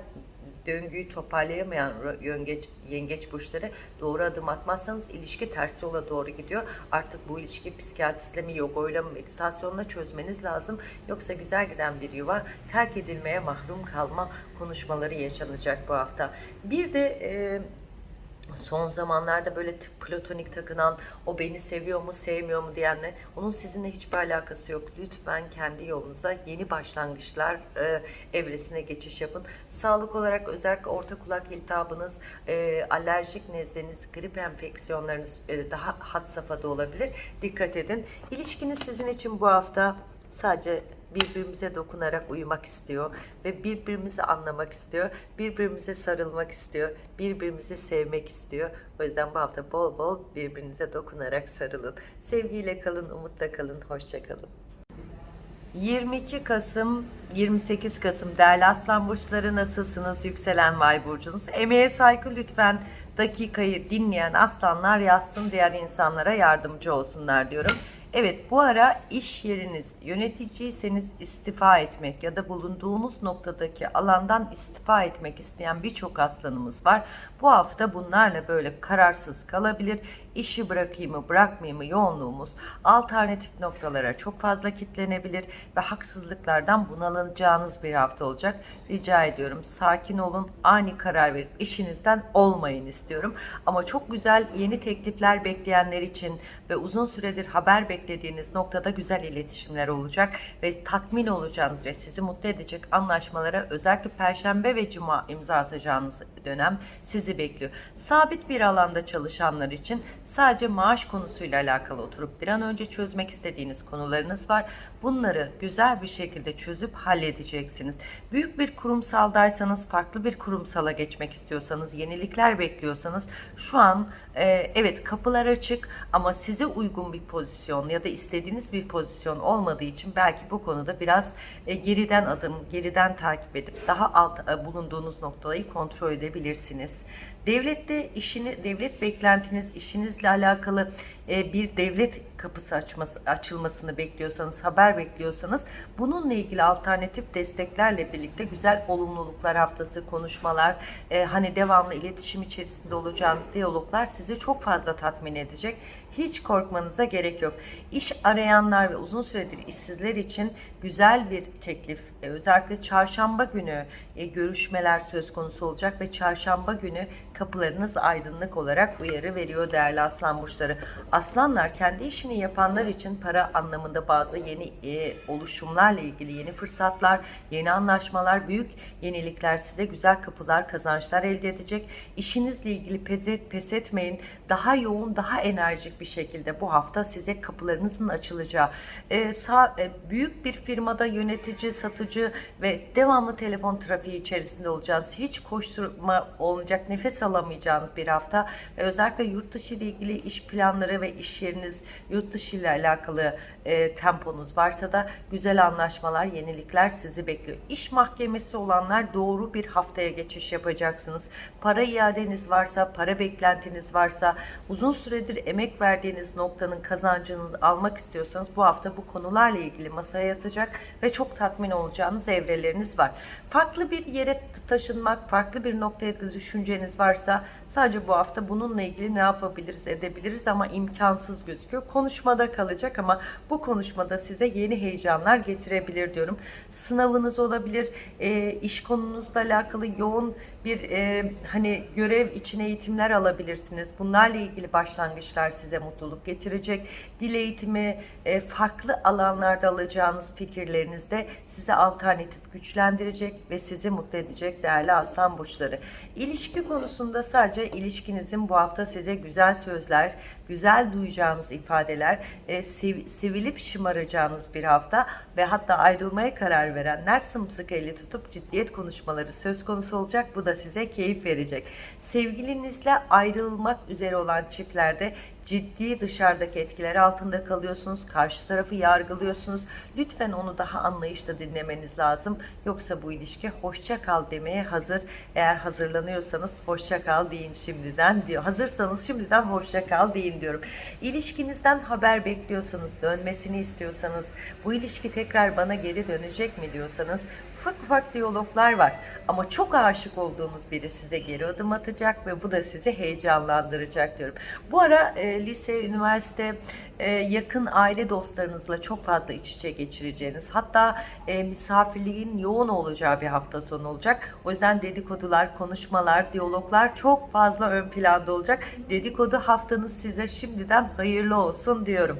döngüyü toparlayamayan yengeç, yengeç burçları doğru adım atmazsanız ilişki ters yola doğru gidiyor. Artık bu ilişki psikiyatristle mi, yoga mı, meditasyonla çözmeniz lazım. Yoksa güzel giden bir yuva terk edilmeye mahrum kalma konuşmaları yaşanacak bu hafta. Bir de e, son zamanlarda böyle platonik takınan, o beni seviyor mu, sevmiyor mu diyenler, onun sizinle hiçbir alakası yok. Lütfen kendi yolunuza yeni başlangıçlar e, evresine geçiş yapın. Sağlık olarak özellikle orta kulak iltihabınız, e, alerjik nezleniz, grip enfeksiyonlarınız e, daha had safhada olabilir. Dikkat edin. İlişkiniz sizin için bu hafta sadece birbirimize dokunarak uyumak istiyor ve birbirimizi anlamak istiyor, birbirimize sarılmak istiyor, birbirimizi sevmek istiyor. O yüzden bu hafta bol bol birbirinize dokunarak sarılın. Sevgiyle kalın, umutla kalın, hoşça kalın. 22 Kasım 28 Kasım değerli aslan burçları nasılsınız yükselen vay burcunuz emeğe saygı lütfen dakikayı dinleyen aslanlar yazsın diğer insanlara yardımcı olsunlar diyorum Evet bu ara iş yeriniz yöneticiyseniz istifa etmek ya da bulunduğunuz noktadaki alandan istifa etmek isteyen birçok aslanımız var. Bu hafta bunlarla böyle kararsız kalabilir. İşi bırakayım mı bırakmayayım mı yoğunluğumuz alternatif noktalara çok fazla kitlenebilir ve haksızlıklardan bunalacağınız bir hafta olacak. Rica ediyorum sakin olun ani karar verip işinizden olmayın istiyorum. Ama çok güzel yeni teklifler bekleyenler için ve uzun süredir haber beklediğiniz noktada güzel iletişimler olacak ve tatmin olacağınız ve sizi mutlu edecek anlaşmalara özellikle Perşembe ve Cuma imza atacağınız dönem sizi bekliyor. Sabit bir alanda çalışanlar için sadece maaş konusuyla alakalı oturup bir an önce çözmek istediğiniz konularınız var. Bunları güzel bir şekilde çözüp halledeceksiniz. Büyük bir kurumsaldaysanız, farklı bir kurumsala geçmek istiyorsanız, yenilikler bekliyorsanız şu an e, evet kapılar açık ama size uygun bir pozisyon ya da istediğiniz bir pozisyon olmadığı için belki bu konuda biraz e, geriden adım, geriden takip edip daha alt e, bulunduğunuz noktayı kontrol edebilirsiniz. Devlette işini, devlet beklentiniz, işinizle alakalı e, bir devlet kapısı açması, açılmasını bekliyorsanız, haber bekliyorsanız bununla ilgili alternatif desteklerle birlikte güzel olumluluklar haftası, konuşmalar, e, hani devamlı iletişim içerisinde olacağınız diyaloglar sizi çok fazla tatmin edecek. Hiç korkmanıza gerek yok. İş arayanlar ve uzun süredir işsizler için güzel bir teklif, e, özellikle çarşamba günü e, görüşmeler söz konusu olacak ve çarşamba günü kapılarınız aydınlık olarak uyarı veriyor değerli aslan burçları. Aslanlar kendi işini yapanlar için para anlamında bazı yeni e, oluşumlarla ilgili yeni fırsatlar, yeni anlaşmalar, büyük yenilikler size güzel kapılar, kazançlar elde edecek. İşinizle ilgili pes, et, pes etmeyin. Daha yoğun, daha enerjik bir şekilde bu hafta size kapılarınızın açılacağı. E, sağ, e, büyük bir firmada yönetici, satıcı ve devamlı telefon trafiği içerisinde olacağınız, hiç koşturma olmayacak, nefes alamayacağınız bir hafta ve özellikle yurt dışı ile ilgili iş planları ve iş yeriniz, yurt dışı ile alakalı e, temponuz varsa da güzel anlaşmalar, yenilikler sizi bekliyor. İş mahkemesi olanlar doğru bir haftaya geçiş yapacaksınız. Para iadeniz varsa, para beklentiniz varsa, uzun süredir emek verdiğiniz noktanın kazancınızı almak istiyorsanız bu hafta bu konularla ilgili masaya yatacak ve çok tatmin olacağınız evreleriniz var. Farklı bir yere taşınmak, farklı bir noktaya düşünceniz varsa sadece bu hafta bununla ilgili ne yapabiliriz, edebiliriz ama imkansız gözüküyor. Konuşmada kalacak ama bu konuşmada size yeni heyecanlar getirebilir diyorum. Sınavınız olabilir, e, iş konunuzla alakalı yoğun bir e, hani görev için eğitimler alabilirsiniz. Bunlarla ilgili başlangıçlar size mutluluk getirecek. Dil eğitimi, e, farklı alanlarda alacağınız fikirlerinizde size alternatif güçlendirecek ve sizi mutlu edecek değerli aslan burçları. İlişki konusunda sadece ilişkinizin bu hafta size güzel sözler, güzel duyacağınız ifadeler, e, sev, sevilip şımaracağınız bir hafta ve hatta ayrılmaya karar verenler sımsıkı eli tutup ciddiyet konuşmaları söz konusu olacak. Bu da size keyif verecek. Sevgilinizle ayrılmak üzere olan çiftlerde ciddi dışarıdaki etkiler altında kalıyorsunuz. Karşı tarafı yargılıyorsunuz. Lütfen onu daha anlayışla dinlemeniz lazım. Yoksa bu ilişki hoşça kal demeye hazır. Eğer hazırlanıyorsanız hoşça kal deyin şimdiden diyor. Hazırsanız şimdiden hoşça kal deyin diyorum. İlişkinizden haber bekliyorsanız, dönmesini istiyorsanız, bu ilişki tekrar bana geri dönecek mi diyorsanız ufak ufak diyaloglar var. Ama çok aşık olduğunuz biri size geri adım atacak ve bu da sizi heyecanlandıracak diyorum. Bu ara e, lise, üniversite, yakın aile dostlarınızla çok fazla iç içe geçireceğiniz hatta e, misafirliğin yoğun olacağı bir hafta sonu olacak. O yüzden dedikodular, konuşmalar, diyaloglar çok fazla ön planda olacak. Dedikodu haftanız size şimdiden hayırlı olsun diyorum.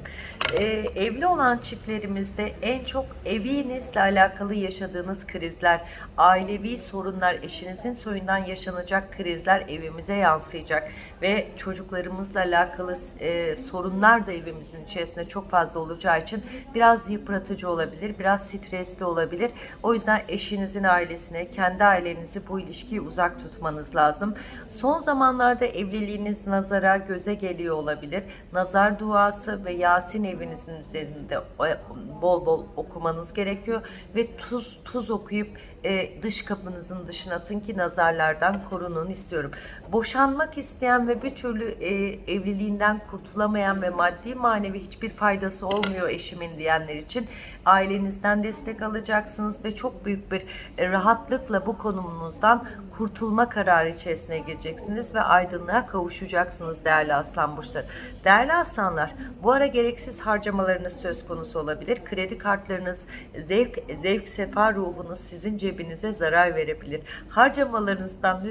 E, evli olan çiftlerimizde en çok evinizle alakalı yaşadığınız krizler, ailevi sorunlar, eşinizin soyundan yaşanacak krizler evimize yansıyacak ve çocuklarımızla alakalı e, sorunlar da evimizin içerisinde çok fazla olacağı için biraz yıpratıcı olabilir, biraz stresli olabilir. O yüzden eşinizin ailesine, kendi ailenizi bu ilişkiyi uzak tutmanız lazım. Son zamanlarda evliliğiniz nazara, göze geliyor olabilir. Nazar duası ve Yasin evinizin üzerinde bol bol okumanız gerekiyor ve tuz tuz okuyup e, dış kapınızın dışına atın ki nazarlardan korunun istiyorum. Boşanmak isteyen ve bir türlü e, evliliğinden kurtulamayan ve maddi manevi hiçbir faydası olmuyor eşimin diyenler için ailenizden destek alacaksınız ve çok büyük bir e, rahatlıkla bu konumunuzdan kurtulma kararı içerisine gireceksiniz ve aydınlığa kavuşacaksınız değerli aslan burçları. Değerli aslanlar bu ara gereksiz harcamalarınız söz konusu olabilir. Kredi kartlarınız, zevk, zevk sefa ruhunuz sizin cebinize zarar verebilir. Harcamalarınızdan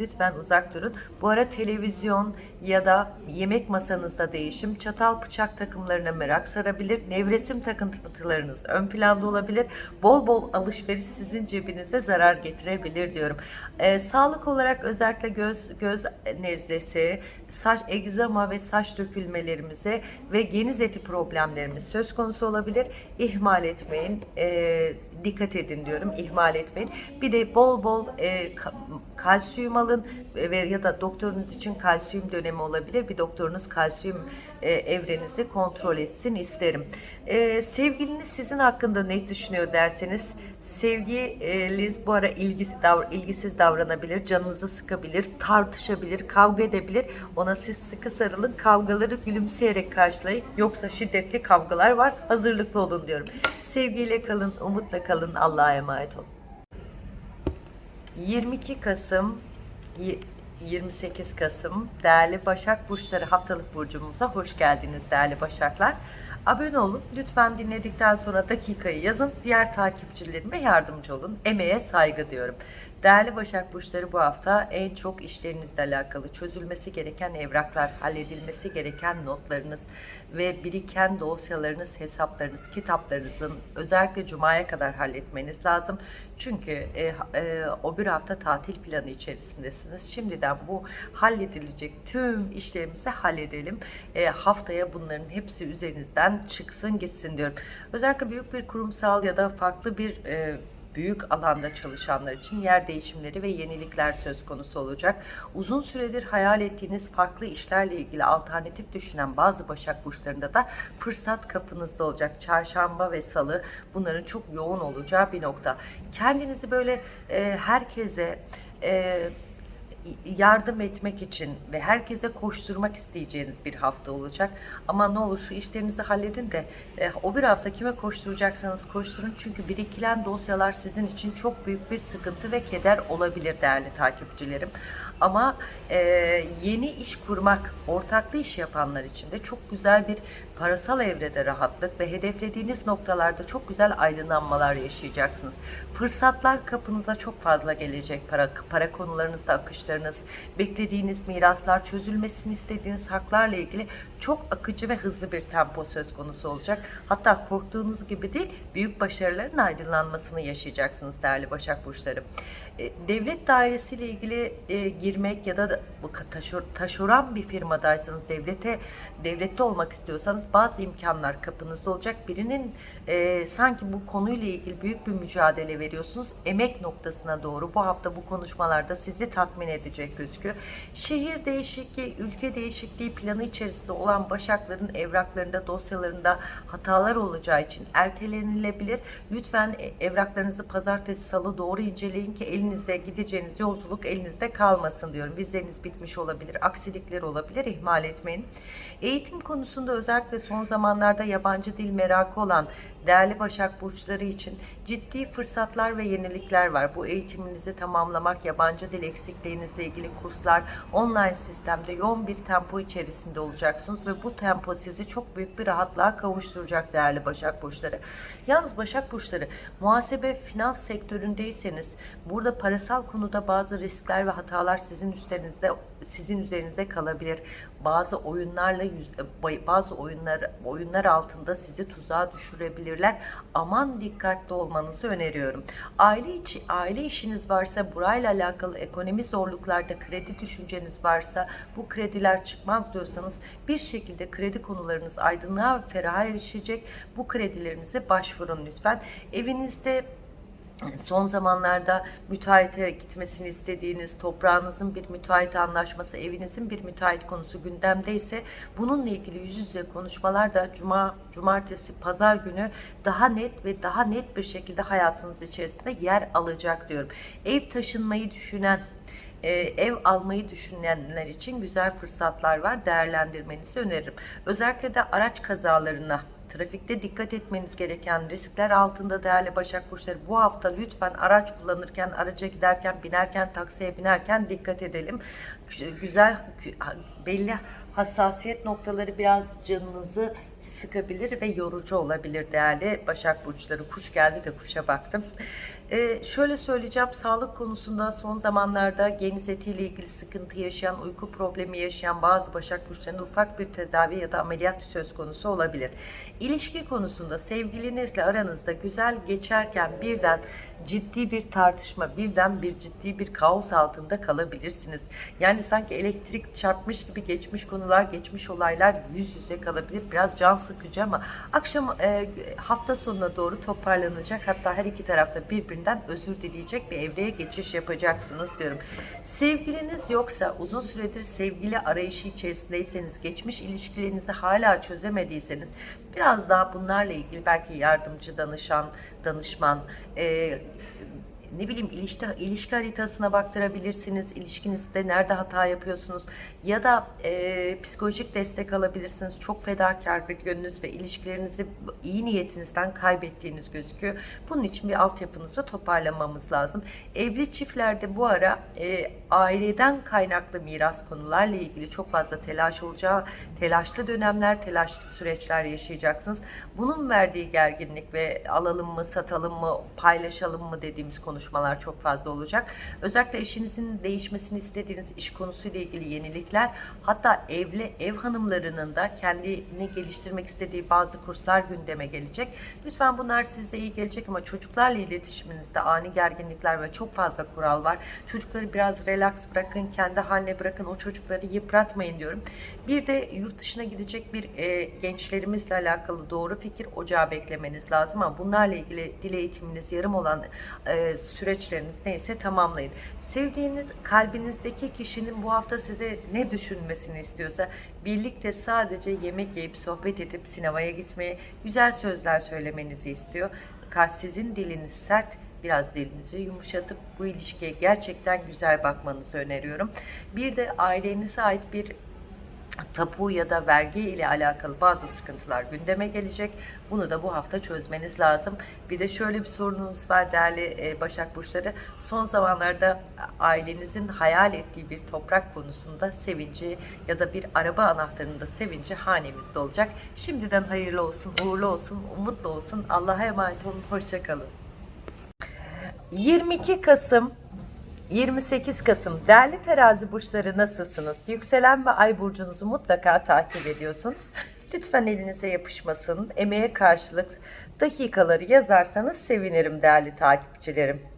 lütfen uzak durun. Bu ara televizyon ya da yemek masanızda değişim, çatal bıçak takımlarına merak sarabilir. Nevresim takıntılarınız ön planda olabilir. Bol bol alışveriş sizin cebinize zarar getirebilir diyorum. Ee, sağlık olarak özellikle göz göz nezlesi, saç egzama ve saç dökülmelerimize ve geniz eti problemlerimiz söz konusu olabilir. İhmal etmeyin. E, dikkat edin diyorum. İhmal etmeyin. Bir de bol bol e, kalsiyum alın ve ya da doktorunuz için kalsiyum dönemi olabilir. Bir doktorunuz kalsiyum e, evrenizi kontrol etsin isterim. E, sevgiliniz sizin hakkında ne düşünüyor derseniz sevgili bu ara ilgisiz, davr ilgisiz davranabilir, canınızı sıkabilir, tartışabilir, kavga edebilir. Ona siz sıkı sarılın, kavgaları gülümseyerek karşılayın. Yoksa şiddetli kavgalar var, hazırlıklı olun diyorum. Sevgiyle kalın, umutla kalın, Allah'a emanet olun. 22 Kasım 28 Kasım değerli Başak Burçları haftalık burcumuza hoş geldiniz değerli Başaklar. Abone olun. Lütfen dinledikten sonra dakikayı yazın. Diğer takipçilerime yardımcı olun. Emeğe saygı diyorum. Değerli Başak Burçları bu hafta en çok işlerinizle alakalı çözülmesi gereken evraklar, halledilmesi gereken notlarınız ve biriken dosyalarınız, hesaplarınız, kitaplarınızın özellikle Cuma'ya kadar halletmeniz lazım. Çünkü e, e, o bir hafta tatil planı içerisindesiniz. Şimdiden bu halledilecek tüm işlerimizi halledelim. E, haftaya bunların hepsi üzerinizden çıksın gitsin diyorum. Özellikle büyük bir kurumsal ya da farklı bir e, büyük alanda çalışanlar için yer değişimleri ve yenilikler söz konusu olacak. Uzun süredir hayal ettiğiniz farklı işlerle ilgili alternatif düşünen bazı Başak Burçlarında da fırsat kapınızda olacak. Çarşamba ve Salı bunların çok yoğun olacağı bir nokta. Kendinizi böyle e, herkese e, yardım etmek için ve herkese koşturmak isteyeceğiniz bir hafta olacak. Ama ne olur şu işlerinizi halledin de e, o bir hafta kime koşturacaksanız koşturun. Çünkü birikilen dosyalar sizin için çok büyük bir sıkıntı ve keder olabilir değerli takipçilerim. Ama e, yeni iş kurmak, ortaklı iş yapanlar için de çok güzel bir parasal evrede rahatlık ve hedeflediğiniz noktalarda çok güzel aydınlanmalar yaşayacaksınız. Fırsatlar kapınıza çok fazla gelecek. Para, para konularınızda akışlarınız, beklediğiniz miraslar, çözülmesini istediğiniz haklarla ilgili çok akıcı ve hızlı bir tempo söz konusu olacak. Hatta korktuğunuz gibi değil, büyük başarıların aydınlanmasını yaşayacaksınız değerli Başak Burçları. E, devlet dairesiyle ilgili e, girmek ya da taşor, taşoran bir firmadaysanız devlete devlette olmak istiyorsanız bazı imkanlar kapınızda olacak. Birinin e, sanki bu konuyla ilgili büyük bir mücadele veriyorsunuz. Emek noktasına doğru bu hafta bu konuşmalarda sizi tatmin edecek gözüküyor. Şehir değişikliği, ülke değişikliği planı içerisinde olan başakların evraklarında, dosyalarında hatalar olacağı için ertelenilebilir. Lütfen evraklarınızı pazartesi, salı doğru inceleyin ki elinizde gideceğiniz yolculuk elinizde kalmasın diyorum. Vizeniz bitmiş olabilir, aksilikler olabilir, ihmal etmeyin. Eğitim konusunda özellikle son zamanlarda yabancı dil merakı olan değerli Başak Burçları için ciddi fırsatlar ve yenilikler var. Bu eğitiminizi tamamlamak, yabancı dil eksikliğinizle ilgili kurslar, online sistemde yoğun bir tempo içerisinde olacaksınız ve bu tempo sizi çok büyük bir rahatlığa kavuşturacak değerli Başak Burçları. Yalnız Başak Burçları muhasebe finans sektöründeyseniz burada parasal konuda bazı riskler ve hatalar sizin üstünüzde sizin üzerinize kalabilir. Bazı oyunlarla bazı oyunlar oyunlar altında sizi tuzağa düşürebilirler. Aman dikkatli olmanızı öneriyorum. Aile içi aile işiniz varsa burayla alakalı ekonomi zorluklarda kredi düşünceniz varsa bu krediler çıkmaz diyorsanız bir şekilde kredi konularınız aydınlığa ve feraha erişecek. Bu kredilerinize başvurun lütfen. Evinizde son zamanlarda müteahhite gitmesini istediğiniz, toprağınızın bir müteahhit anlaşması, evinizin bir müteahhit konusu gündemdeyse bununla ilgili yüz yüze konuşmalar da cuma, cumartesi, pazar günü daha net ve daha net bir şekilde hayatınız içerisinde yer alacak diyorum. Ev taşınmayı düşünen, e, ev almayı düşünenler için güzel fırsatlar var. Değerlendirmenizi öneririm. Özellikle de araç kazalarına trafikte dikkat etmeniz gereken riskler altında değerli Başak Burçları bu hafta lütfen araç kullanırken, araca giderken, binerken, taksiye binerken dikkat edelim. Güzel, belli hassasiyet noktaları biraz canınızı sıkabilir ve yorucu olabilir değerli Başak Burçları. Kuş geldi de kuşa baktım. Ee, şöyle söyleyeceğim, sağlık konusunda son zamanlarda geniz etiyle ilgili sıkıntı yaşayan, uyku problemi yaşayan bazı Başak Burçlarında ufak bir tedavi ya da ameliyat söz konusu olabilir. İlişki konusunda sevgilinizle aranızda güzel geçerken birden ciddi bir tartışma, birden bir ciddi bir kaos altında kalabilirsiniz. Yani sanki elektrik çarpmış gibi geçmiş konular, geçmiş olaylar yüz yüze kalabilir. Biraz can sıkıcı ama akşam e, hafta sonuna doğru toparlanacak. Hatta her iki tarafta birbirinden özür dileyecek bir evreye geçiş yapacaksınız diyorum. Sevgiliniz yoksa uzun süredir sevgili arayışı içerisindeyseniz, geçmiş ilişkilerinizi hala çözemediyseniz biraz daha bunlarla ilgili belki yardımcı danışan, danışman, e, ne bileyim ilişki, ilişki haritasına baktırabilirsiniz. İlişkinizde nerede hata yapıyorsunuz ya da e, psikolojik destek alabilirsiniz. Çok fedakar bir yönünüz ve ilişkilerinizi iyi niyetinizden kaybettiğiniz gözüküyor. Bunun için bir altyapınızı toparlamamız lazım. Evli çiftlerde bu ara e, aileden kaynaklı miras konularla ilgili çok fazla telaş olacağı, telaşlı dönemler, telaşlı süreçler yaşayacaksınız. Bunun verdiği gerginlik ve alalım mı, satalım mı, paylaşalım mı dediğimiz konuşmalar konuşmalar çok fazla olacak. Özellikle eşinizin değişmesini istediğiniz iş konusuyla ilgili yenilikler, hatta evli ev hanımlarının da kendini geliştirmek istediği bazı kurslar gündeme gelecek. Lütfen bunlar size iyi gelecek ama çocuklarla iletişiminizde ani gerginlikler ve çok fazla kural var. Çocukları biraz relax bırakın, kendi haline bırakın. O çocukları yıpratmayın diyorum. Bir de yurt dışına gidecek bir e, gençlerimizle alakalı doğru fikir ocağı beklemeniz lazım ama bunlarla ilgili dil eğitiminiz yarım olan e, süreçleriniz neyse tamamlayın. Sevdiğiniz kalbinizdeki kişinin bu hafta size ne düşünmesini istiyorsa birlikte sadece yemek yiyip sohbet edip sinemaya gitmeye güzel sözler söylemenizi istiyor. Fakat sizin diliniz sert biraz dilinizi yumuşatıp bu ilişkiye gerçekten güzel bakmanızı öneriyorum. Bir de ailenize ait bir tapu ya da vergi ile alakalı bazı sıkıntılar gündeme gelecek. Bunu da bu hafta çözmeniz lazım. Bir de şöyle bir sorunumuz var değerli e, Başak Burçları. Son zamanlarda ailenizin hayal ettiği bir toprak konusunda sevinci ya da bir araba anahtarında sevinci hanemizde olacak. Şimdiden hayırlı olsun, uğurlu olsun, umutlu olsun. Allah'a emanet olun. Hoşçakalın. 22 Kasım 28 Kasım değerli terazi burçları nasılsınız? Yükselen ve ay burcunuzu mutlaka takip ediyorsunuz. Lütfen elinize yapışmasın. Emeğe karşılık dakikaları yazarsanız sevinirim değerli takipçilerim.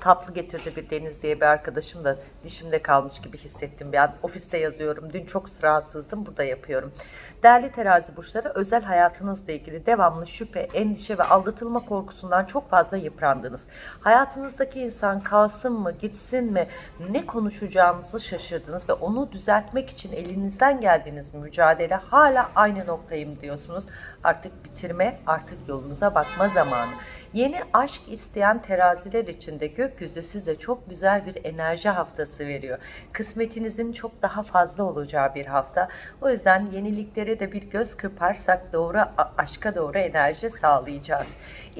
Tatlı getirdi bir Deniz diye bir arkadaşım da dişimde kalmış gibi hissettim. Ben ofiste yazıyorum. Dün çok rahatsızdım. Burada yapıyorum. Değerli terazi burçları özel hayatınızla ilgili devamlı şüphe, endişe ve aldatılma korkusundan çok fazla yıprandınız. Hayatınızdaki insan kalsın mı, gitsin mi, ne konuşacağınızı şaşırdınız ve onu düzeltmek için elinizden geldiğiniz mücadele hala aynı noktayım diyorsunuz. Artık bitirme, artık yolunuza bakma zamanı. Yeni aşk isteyen teraziler için de gökyüzü size çok güzel bir enerji haftası veriyor. Kısmetinizin çok daha fazla olacağı bir hafta. O yüzden yeniliklere de bir göz kırparsak doğru aşka doğru enerji sağlayacağız.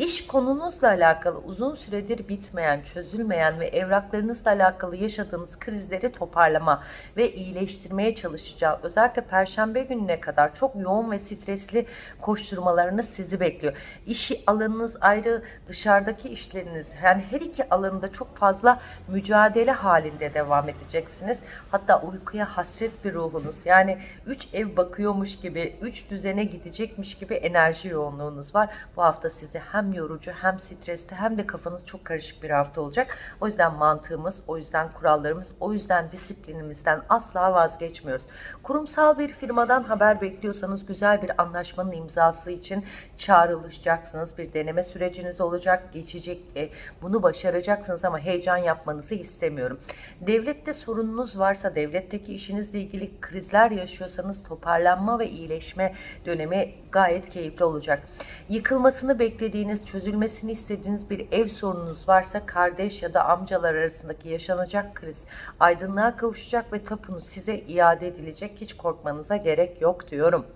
İş konunuzla alakalı uzun süredir bitmeyen, çözülmeyen ve evraklarınızla alakalı yaşadığınız krizleri toparlama ve iyileştirmeye çalışacağım. Özellikle perşembe gününe kadar çok yoğun ve stresli koşturmalarınız sizi bekliyor. İşi alanınız ayrı, dışarıdaki işleriniz yani her iki alanında çok fazla mücadele halinde devam edeceksiniz. Hatta uykuya hasret bir ruhunuz yani 3 ev bakıyormuş gibi, 3 düzene gidecekmiş gibi enerji yoğunluğunuz var. Bu hafta sizi hem yorucu hem stresli hem de kafanız çok karışık bir hafta olacak. O yüzden mantığımız, o yüzden kurallarımız, o yüzden disiplinimizden asla vazgeçmiyoruz. Kurumsal bir firmadan haber bekliyorsanız güzel bir anlaşmanın imzası için çağrılacaksınız. Bir deneme süreciniz olacak, geçecek. E, bunu başaracaksınız ama heyecan yapmanızı istemiyorum. Devlette sorununuz varsa, devletteki işinizle ilgili krizler yaşıyorsanız toparlanma ve iyileşme dönemi gayet keyifli olacak. Yıkılmasını beklediğiniz, çözülmesini istediğiniz bir ev sorununuz varsa kardeş ya da amcalar arasındaki yaşanacak kriz aydınlığa kavuşacak ve tapunuz size iade edilecek. Hiç korkmanıza gerek yok diyorum.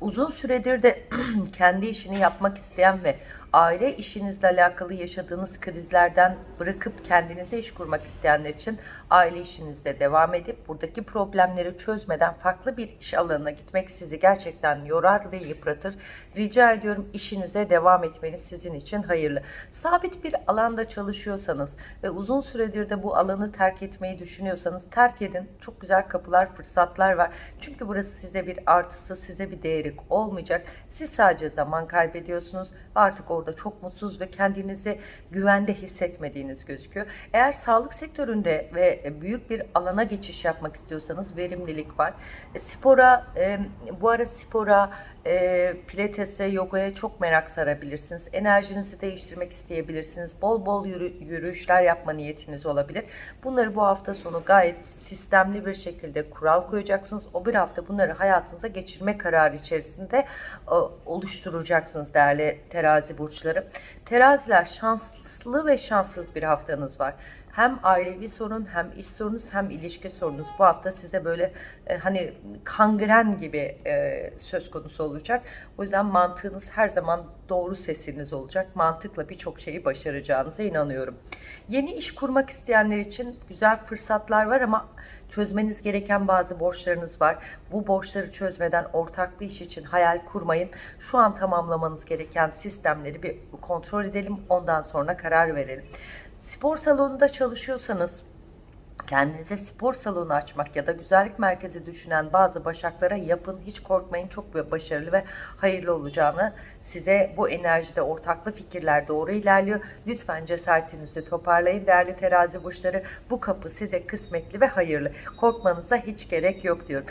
Uzun süredir de kendi işini yapmak isteyen ve aile işinizle alakalı yaşadığınız krizlerden bırakıp kendinize iş kurmak isteyenler için aile işinizde devam edip buradaki problemleri çözmeden farklı bir iş alanına gitmek sizi gerçekten yorar ve yıpratır. Rica ediyorum işinize devam etmeniz sizin için hayırlı. Sabit bir alanda çalışıyorsanız ve uzun süredir de bu alanı terk etmeyi düşünüyorsanız terk edin. Çok güzel kapılar, fırsatlar var. Çünkü burası size bir artısı, size bir değeri olmayacak. Siz sadece zaman kaybediyorsunuz. Artık orada çok mutsuz ve kendinizi güvende hissetmediğiniz gözüküyor. Eğer sağlık sektöründe ve büyük bir alana geçiş yapmak istiyorsanız verimlilik var. E, spora, e, bu ara spora, e, pilatese, yogaya çok merak sarabilirsiniz. Enerjinizi değiştirmek isteyebilirsiniz. Bol bol yürü, yürüyüşler yapma niyetiniz olabilir. Bunları bu hafta sonu gayet sistemli bir şekilde kural koyacaksınız. O bir hafta bunları hayatınıza geçirme kararı içerisinde e, oluşturacaksınız değerli terazi burçları. Teraziler şanslı ve şanssız bir haftanız var. Hem ailevi sorun, hem iş sorunuz, hem ilişki sorunuz bu hafta size böyle e, hani kangren gibi e, söz konusu olacak. O yüzden mantığınız her zaman doğru sesiniz olacak. Mantıkla birçok şeyi başaracağınıza inanıyorum. Yeni iş kurmak isteyenler için güzel fırsatlar var ama çözmeniz gereken bazı borçlarınız var. Bu borçları çözmeden ortaklı iş için hayal kurmayın. Şu an tamamlamanız gereken sistemleri bir kontrol edelim. Ondan sonra karar verelim. Spor salonunda çalışıyorsanız kendinize spor salonu açmak ya da güzellik merkezi düşünen bazı başaklara yapın. Hiç korkmayın. Çok başarılı ve hayırlı olacağını size bu enerjide ortaklı fikirler doğru ilerliyor. Lütfen cesaretinizi toparlayın değerli terazi burçları. Bu kapı size kısmetli ve hayırlı. Korkmanıza hiç gerek yok diyorum.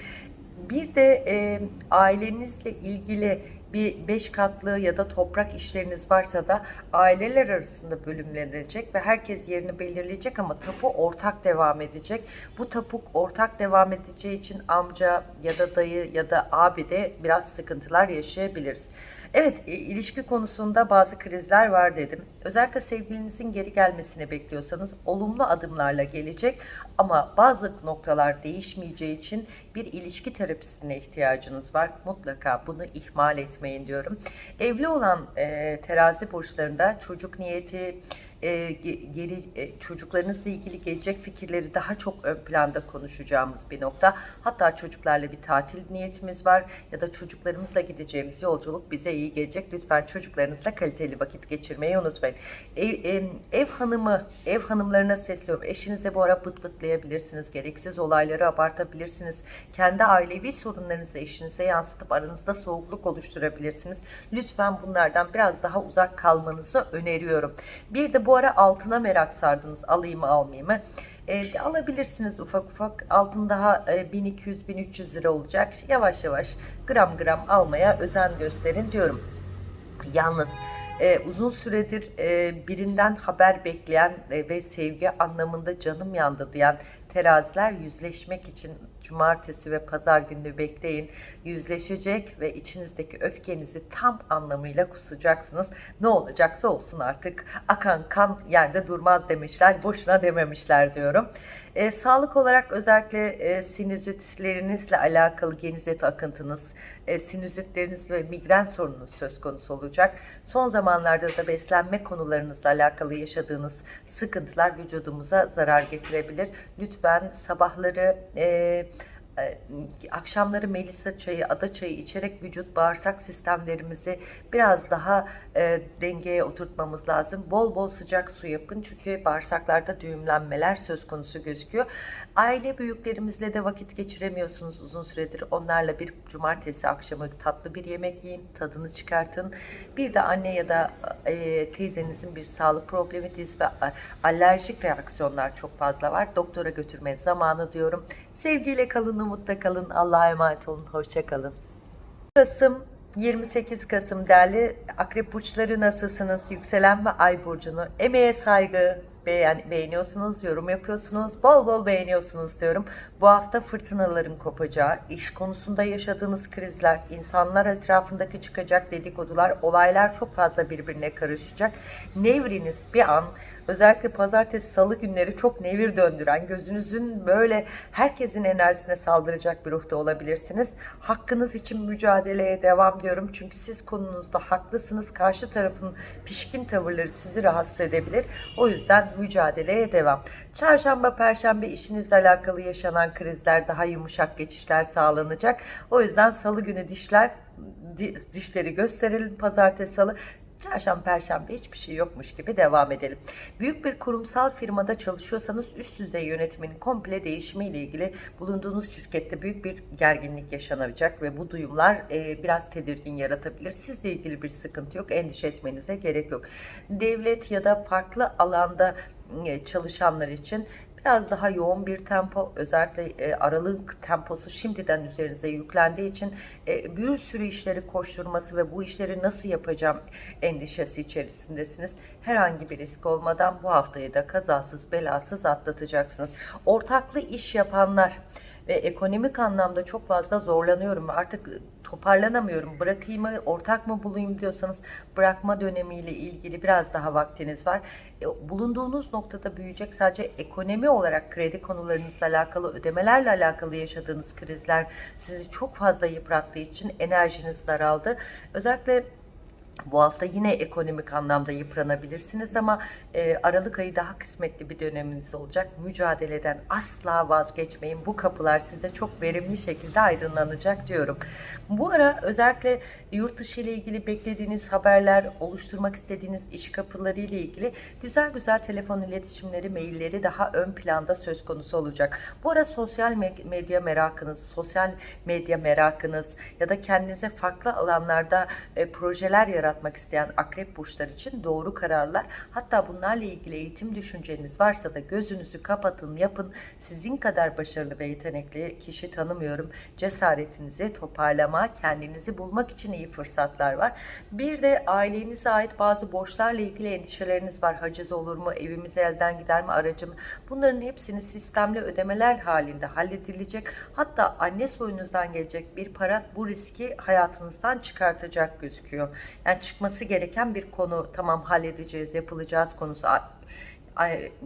Bir de e, ailenizle ilgili bir beş katlı ya da toprak işleriniz varsa da aileler arasında bölümlenecek ve herkes yerini belirleyecek ama tapu ortak devam edecek. Bu tapuk ortak devam edeceği için amca ya da dayı ya da abi de biraz sıkıntılar yaşayabiliriz. Evet, e, ilişki konusunda bazı krizler var dedim. Özellikle sevgilinizin geri gelmesini bekliyorsanız olumlu adımlarla gelecek ama bazı noktalar değişmeyeceği için bir ilişki terapistine ihtiyacınız var. Mutlaka bunu ihmal etmeyin diyorum. Evli olan e, terazi burçlarında çocuk niyeti, e, geri e, çocuklarınızla ilgili gelecek fikirleri daha çok ön planda konuşacağımız bir nokta. Hatta çocuklarla bir tatil niyetimiz var ya da çocuklarımızla gideceğimiz yolculuk bize iyi gelecek. Lütfen çocuklarınızla kaliteli vakit geçirmeyi unutmayın. Ev, ev, ev hanımı, ev hanımlarına sesliyorum. Eşinize bu ara pıt pıtlayabilirsiniz. Gereksiz olayları abartabilirsiniz. Kendi ailevi sorunlarınızı eşinize yansıtıp aranızda soğukluk oluşturabilirsiniz. Lütfen bunlardan biraz daha uzak kalmanızı öneriyorum. Bir de bu ara altına merak sardınız. Alayım mı almayayım mı? E, alabilirsiniz ufak ufak. Altın daha e, 1200-1300 lira olacak. Yavaş yavaş gram gram almaya özen gösterin diyorum. Yalnız e, uzun süredir e, birinden haber bekleyen e, ve sevgi anlamında canım yandı diyen teraziler yüzleşmek için cumartesi ve pazar günü bekleyin. Yüzleşecek ve içinizdeki öfkenizi tam anlamıyla kusacaksınız. Ne olacaksa olsun artık. Akan kan yerde durmaz demişler. Boşuna dememişler diyorum. E, sağlık olarak özellikle e, sinüzitlerinizle alakalı genizet akıntınız, e, sinüzitleriniz ve migren sorununuz söz konusu olacak. Son zamanlarda da beslenme konularınızla alakalı yaşadığınız sıkıntılar vücudumuza zarar getirebilir. Lütfen sabahları e, akşamları melisa çayı, ada çayı içerek vücut bağırsak sistemlerimizi biraz daha e, dengeye oturtmamız lazım. Bol bol sıcak su yapın çünkü bağırsaklarda düğümlenmeler söz konusu gözüküyor. Aile büyüklerimizle de vakit geçiremiyorsunuz uzun süredir. Onlarla bir cumartesi akşamı tatlı bir yemek yiyin, tadını çıkartın. Bir de anne ya da e, teyzenizin bir sağlık problemi, diz ve alerjik reaksiyonlar çok fazla var. Doktora götürme zamanı diyorum. Sevgiyle kalın, umutla kalın. Allah'a emanet olun. Hoşça kalın. Kasım 28 Kasım değerli akrep burçları nasılsınız? Yükselen ve ay burcunu emeğe saygı, beğen, beğeniyorsunuz, yorum yapıyorsunuz, bol bol beğeniyorsunuz diyorum. Bu hafta fırtınaların kopacağı, iş konusunda yaşadığınız krizler, insanlar etrafındaki çıkacak dedikodular, olaylar çok fazla birbirine karışacak. Nevriniz bir an özellikle pazartesi salı günleri çok nevir döndüren, gözünüzün böyle herkesin enerjisine saldıracak bir ruhta olabilirsiniz. Hakkınız için mücadeleye devam diyorum. Çünkü siz konunuzda haklısınız. Karşı tarafın pişkin tavırları sizi rahatsız edebilir. O yüzden mücadeleye devam. Çarşamba, perşembe işinizle alakalı yaşanan krizler daha yumuşak geçişler sağlanacak. O yüzden salı günü dişler dişleri gösterelim. Pazartesi, salı Çarşamba, Perşembe hiçbir şey yokmuş gibi devam edelim. Büyük bir kurumsal firmada çalışıyorsanız üst düzey yönetimin komple değişimiyle ilgili bulunduğunuz şirkette büyük bir gerginlik yaşanacak ve bu duyumlar e, biraz tedirgin yaratabilir. Sizle ilgili bir sıkıntı yok. Endişe etmenize gerek yok. Devlet ya da farklı alanda e, çalışanlar için biraz daha yoğun bir tempo özellikle e, aralık temposu şimdiden üzerinize yüklendiği için e, bir sürü işleri koşturması ve bu işleri nasıl yapacağım endişesi içerisindesiniz. Herhangi bir risk olmadan bu haftayı da kazasız belasız atlatacaksınız. Ortaklı iş yapanlar ve ekonomik anlamda çok fazla zorlanıyorum. Artık toparlanamıyorum. Bırakayım mı, ortak mı bulayım diyorsanız bırakma dönemiyle ilgili biraz daha vaktiniz var. E, bulunduğunuz noktada büyüyecek sadece ekonomi olarak kredi konularınızla alakalı, ödemelerle alakalı yaşadığınız krizler sizi çok fazla yıprattığı için enerjiniz daraldı. Özellikle bu hafta yine ekonomik anlamda yıpranabilirsiniz ama e, Aralık ayı daha kısmetli bir döneminiz olacak. Mücadeleden asla vazgeçmeyin. Bu kapılar size çok verimli şekilde aydınlanacak diyorum. Bu ara özellikle yurt dışı ile ilgili beklediğiniz haberler, oluşturmak istediğiniz iş kapıları ile ilgili güzel güzel telefon iletişimleri, mailleri daha ön planda söz konusu olacak. Bu ara sosyal medya merakınız, sosyal medya merakınız ya da kendinize farklı alanlarda e, projeler yaratmak isteyen akrep burçlar için doğru kararlar. Hatta bunlarla ilgili eğitim düşünceniz varsa da gözünüzü kapatın, yapın. Sizin kadar başarılı ve yetenekli kişi tanımıyorum. Cesaretinizi toparlama, kendinizi bulmak için iyi fırsatlar var. Bir de ailenize ait bazı borçlarla ilgili endişeleriniz var. Haciz olur mu, evimiz elden gider mi, aracım? Bunların hepsini sistemli ödemeler halinde halledilecek. Hatta anne soyunuzdan gelecek bir para bu riski hayatınızdan çıkartacak gözüküyor. Yani çıkması gereken bir konu tamam halledeceğiz, yapılacağız konusu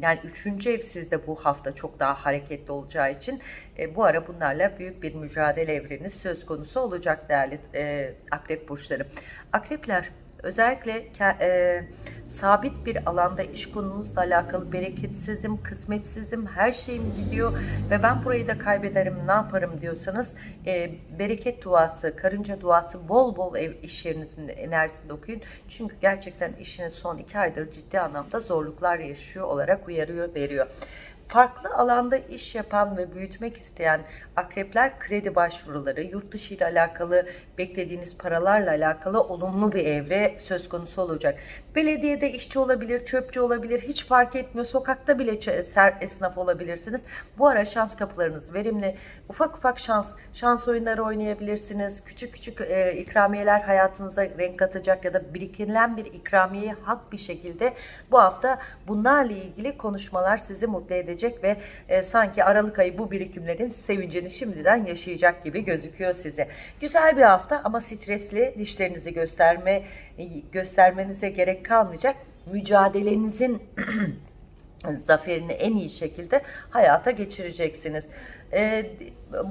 yani üçüncü ev sizde bu hafta çok daha hareketli olacağı için e, bu ara bunlarla büyük bir mücadele evreniz söz konusu olacak değerli e, akrep burçları. Akrepler Özellikle e, sabit bir alanda iş konunuzla alakalı bereketsizim, kısmetsizim, her şeyim gidiyor ve ben burayı da kaybederim ne yaparım diyorsanız e, bereket duası, karınca duası bol bol ev iş yerinizin enerjisinde okuyun. Çünkü gerçekten işiniz son iki aydır ciddi anlamda zorluklar yaşıyor olarak uyarıyor, veriyor farklı alanda iş yapan ve büyütmek isteyen akrepler kredi başvuruları, yurt dışı ile alakalı beklediğiniz paralarla alakalı olumlu bir evre söz konusu olacak. Belediyede işçi olabilir, çöpçü olabilir, hiç fark etmiyor. Sokakta bile ser esnaf olabilirsiniz. Bu ara şans kapılarınız verimli. Ufak ufak şans, şans oyunları oynayabilirsiniz. Küçük küçük e, ikramiyeler hayatınıza renk katacak ya da birikilen bir ikramiyeyi hak bir şekilde bu hafta bunlarla ilgili konuşmalar sizi mutlu edecek ve e, sanki Aralık ayı bu birikimlerin sevincini şimdiden yaşayacak gibi gözüküyor size. Güzel bir hafta ama stresli dişlerinizi gösterme göstermenize gerek kalmayacak. Mücadelenizin zaferini en iyi şekilde hayata geçireceksiniz. E,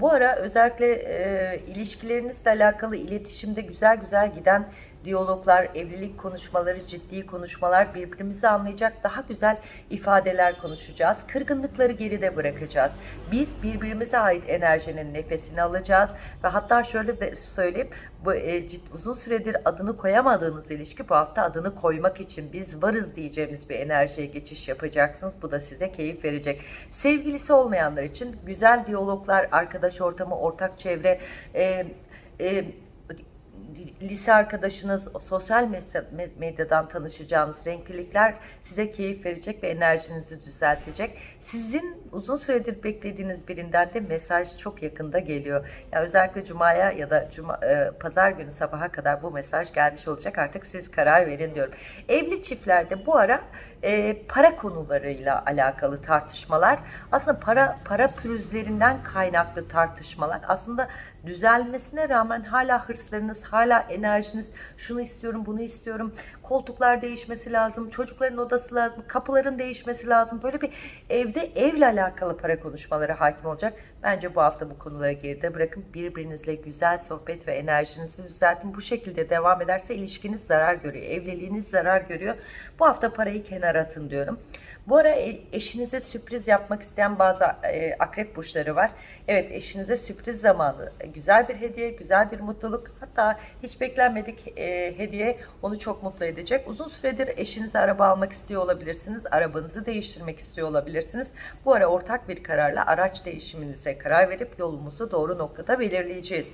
bu ara özellikle e, ilişkilerinizle alakalı iletişimde güzel güzel giden diyaloglar, evlilik konuşmaları, ciddi konuşmalar, birbirimizi anlayacak daha güzel ifadeler konuşacağız. Kırgınlıkları geride bırakacağız. Biz birbirimize ait enerjinin nefesini alacağız ve hatta şöyle de söyleyeyim, bu e, ciddi, uzun süredir adını koyamadığınız ilişki bu hafta adını koymak için biz varız diyeceğimiz bir enerjiye geçiş yapacaksınız. Bu da size keyif verecek. Sevgilisi olmayanlar için güzel diyaloglar, arkadaş ortamı, ortak çevre, e, e, lise arkadaşınız, sosyal medyadan tanışacağınız renklilikler size keyif verecek ve enerjinizi düzeltecek. Sizin uzun süredir beklediğiniz birinden de mesaj çok yakında geliyor. Yani özellikle Cuma'ya ya da Cuma, e, Pazar günü sabaha kadar bu mesaj gelmiş olacak. Artık siz karar verin diyorum. Evli çiftlerde bu ara e, para konularıyla alakalı tartışmalar, aslında para para pürüzlerinden kaynaklı tartışmalar. Aslında düzelmesine rağmen hala hırslarınız, hala enerjiniz, şunu istiyorum, bunu istiyorum, koltuklar değişmesi lazım, çocukların odası lazım, kapıların değişmesi lazım. Böyle bir evde evle alakalı para konuşmaları hakim olacak. Bence bu hafta bu konuları geride bırakın. Birbirinizle güzel sohbet ve enerjinizi düzeltin. Bu şekilde devam ederse ilişkiniz zarar görüyor. Evliliğiniz zarar görüyor. Bu hafta parayı kenara atın diyorum. Bu ara e, eşinize sürpriz yapmak isteyen bazı e, akrep burçları var. Evet eşinize sürpriz zamanı. Güzel bir hediye, güzel bir mutluluk. Hatta hiç beklenmedik e, hediye onu çok mutlu edecek. Uzun süredir eşinize araba almak istiyor olabilirsiniz. Arabanızı değiştirmek istiyor olabilirsiniz. Bu ara ortak bir kararla araç değişiminize karar verip yolumuzu doğru noktada belirleyeceğiz.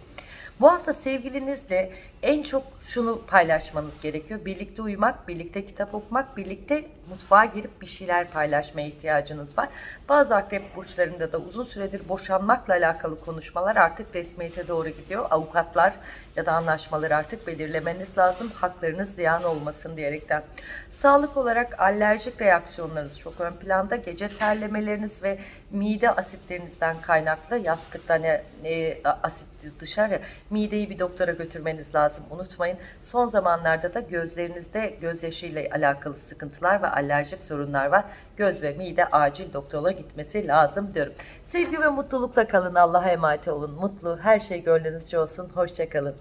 Bu hafta sevgilinizle en çok şunu paylaşmanız gerekiyor. Birlikte uyumak, birlikte kitap okumak, birlikte mutfağa girip bir şeyler paylaşmaya ihtiyacınız var. Bazı akrep burçlarında da uzun süredir boşanmakla alakalı konuşmalar artık resmiyete doğru gidiyor. Avukatlar ya da anlaşmaları artık belirlemeniz lazım. Haklarınız ziyan olmasın diyerekten. Sağlık olarak alerjik reaksiyonlarınız çok ön planda. Gece terlemeleriniz ve mide asitlerinizden kaynaklı yastıktan e, e, asit dışarı mideyi bir doktora götürmeniz lazım. Unutmayın. Son zamanlarda da gözlerinizde gözyaşıyla alakalı sıkıntılar ve alerjik sorunlar var. Göz ve mide acil doktora gitmesi lazım diyorum. Sevgi ve mutlulukla kalın. Allah'a emanet olun. Mutlu, her şey gönlünüzce olsun. Hoşçakalın.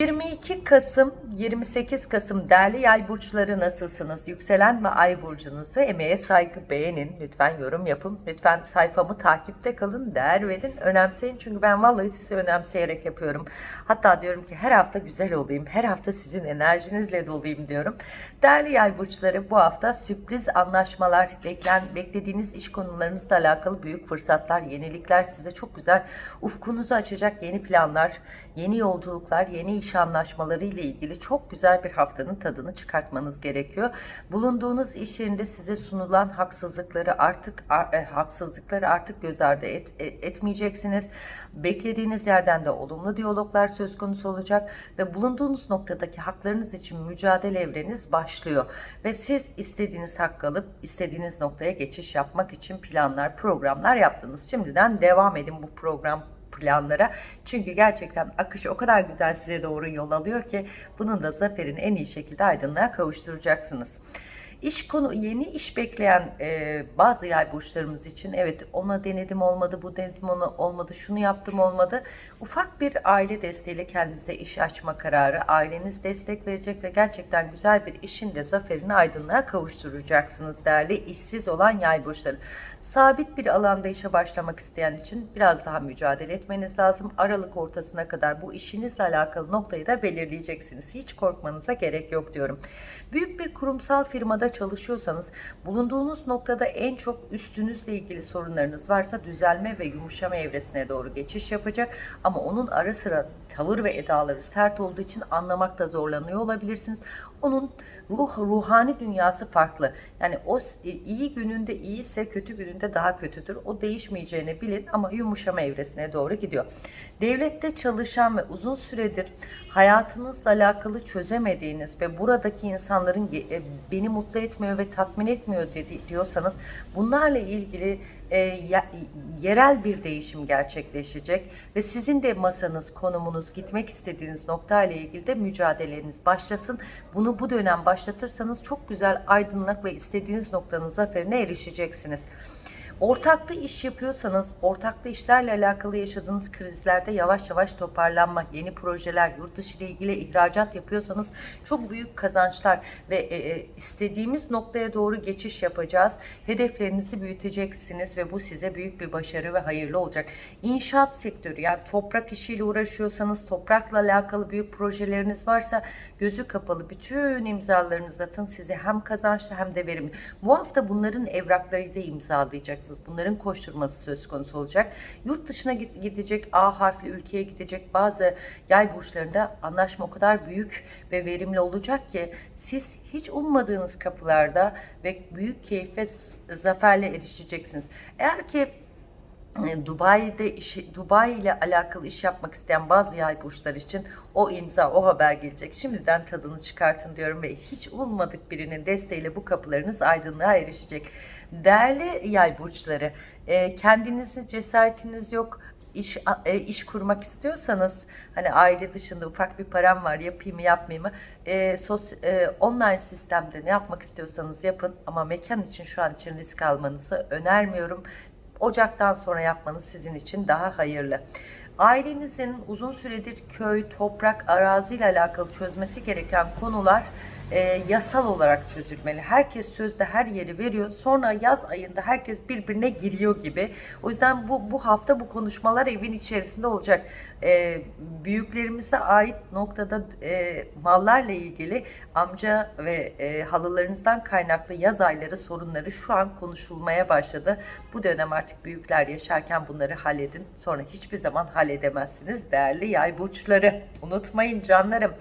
22 Kasım 28 Kasım değerli yay burçları nasılsınız? Yükselen ve ay burcunuzu emeğe saygı beğenin. Lütfen yorum yapın. Lütfen sayfamı takipte kalın. Değer verin. Önemseyin. Çünkü ben vallahi sizi önemseyerek yapıyorum. Hatta diyorum ki her hafta güzel olayım. Her hafta sizin enerjinizle dolayım diyorum. Değerli yay burçları bu hafta sürpriz anlaşmalar, beklen, beklediğiniz iş konularınızla alakalı büyük fırsatlar, yenilikler size çok güzel ufkunuzu açacak yeni planlar, yeni yolculuklar, yeni iş anlaşmaları ile ilgili çok güzel bir haftanın tadını çıkartmanız gerekiyor. Bulunduğunuz iş yerinde size sunulan haksızlıkları artık e, haksızlıkları artık göz ardı et, e, etmeyeceksiniz. Beklediğiniz yerden de olumlu diyaloglar söz konusu olacak ve bulunduğunuz noktadaki haklarınız için mücadele evreniz başlıyor ve siz istediğiniz hakkı alıp istediğiniz noktaya geçiş yapmak için planlar, programlar yaptınız. Şimdiden devam edin bu program planlara. Çünkü gerçekten akış o kadar güzel size doğru yol alıyor ki bunun da zaferin en iyi şekilde aydınlığa kavuşturacaksınız. İş konu yeni iş bekleyen e, bazı yay burçlarımız için evet ona denedim olmadı bu denedim onu olmadı şunu yaptım olmadı. Ufak bir aile desteğiyle kendinize iş açma kararı aileniz destek verecek ve gerçekten güzel bir işin de zaferini aydınlığa kavuşturacaksınız değerli işsiz olan yay burçları sabit bir alanda işe başlamak isteyen için biraz daha mücadele etmeniz lazım Aralık ortasına kadar bu işinizle alakalı noktayı da belirleyeceksiniz hiç korkmanıza gerek yok diyorum büyük bir kurumsal firmada çalışıyorsanız bulunduğunuz noktada en çok üstünüzle ilgili sorunlarınız varsa düzelme ve yumuşama evresine doğru geçiş yapacak. Ama onun ara sıra tavır ve edaları sert olduğu için anlamakta zorlanıyor olabilirsiniz. Onun ruh ruhani dünyası farklı. Yani o iyi gününde iyiyse kötü gününde daha kötüdür. O değişmeyeceğini bilin ama yumuşama evresine doğru gidiyor. Devlette çalışan ve uzun süredir hayatınızla alakalı çözemediğiniz ve buradaki insanların e, beni mutlu etmiyor ve tatmin etmiyor diyorsanız bunlarla ilgili e, yerel bir değişim gerçekleşecek ve sizin de masanız, konumunuz, gitmek istediğiniz nokta ile ilgili de mücadeleniz başlasın. Bunu bu dönem başlatırsanız çok güzel aydınlık ve istediğiniz noktanın zaferine erişeceksiniz. Ortaklı iş yapıyorsanız, ortaklı işlerle alakalı yaşadığınız krizlerde yavaş yavaş toparlanma, yeni projeler, yurt dışı ile ilgili ihracat yapıyorsanız çok büyük kazançlar ve e, e, istediğimiz noktaya doğru geçiş yapacağız. Hedeflerinizi büyüteceksiniz ve bu size büyük bir başarı ve hayırlı olacak. İnşaat sektörü yani toprak işiyle uğraşıyorsanız, toprakla alakalı büyük projeleriniz varsa gözü kapalı bütün imzalarınızı atın. Size hem kazançlı hem de verimli. Bu hafta bunların evraklarıyla imzalayacaksınız olacaksınız. Bunların koşturması söz konusu olacak. Yurt dışına gidecek, A harfli ülkeye gidecek bazı yay burçlarında anlaşma o kadar büyük ve verimli olacak ki siz hiç ummadığınız kapılarda ve büyük keyif zaferle erişeceksiniz. Eğer ki e, Dubai'de işi, Dubai ile alakalı iş yapmak isteyen bazı yay burçları için o imza, o haber gelecek. Şimdiden tadını çıkartın diyorum ve hiç ummadık birinin desteğiyle bu kapılarınız aydınlığa erişecek. Değerli yay burçları, e, kendinizi cesaretiniz yok, iş e, iş kurmak istiyorsanız hani aile dışında ufak bir param var yapayım mı yapmayayım mı e, sos, e, online sistemde ne yapmak istiyorsanız yapın ama mekan için şu an için risk almanızı önermiyorum. Ocaktan sonra yapmanız sizin için daha hayırlı. Ailenizin uzun süredir köy, toprak, arazi ile alakalı çözmesi gereken konular e, yasal olarak çözülmeli. Herkes sözde her yeri veriyor. Sonra yaz ayında herkes birbirine giriyor gibi. O yüzden bu bu hafta bu konuşmalar evin içerisinde olacak. E, büyüklerimize ait noktada e, mallarla ilgili amca ve e, halılarınızdan kaynaklı yaz ayları sorunları şu an konuşulmaya başladı. Bu dönem artık büyükler yaşarken bunları halledin. Sonra hiçbir zaman halledemezsiniz değerli yay burçları. Unutmayın canlarım.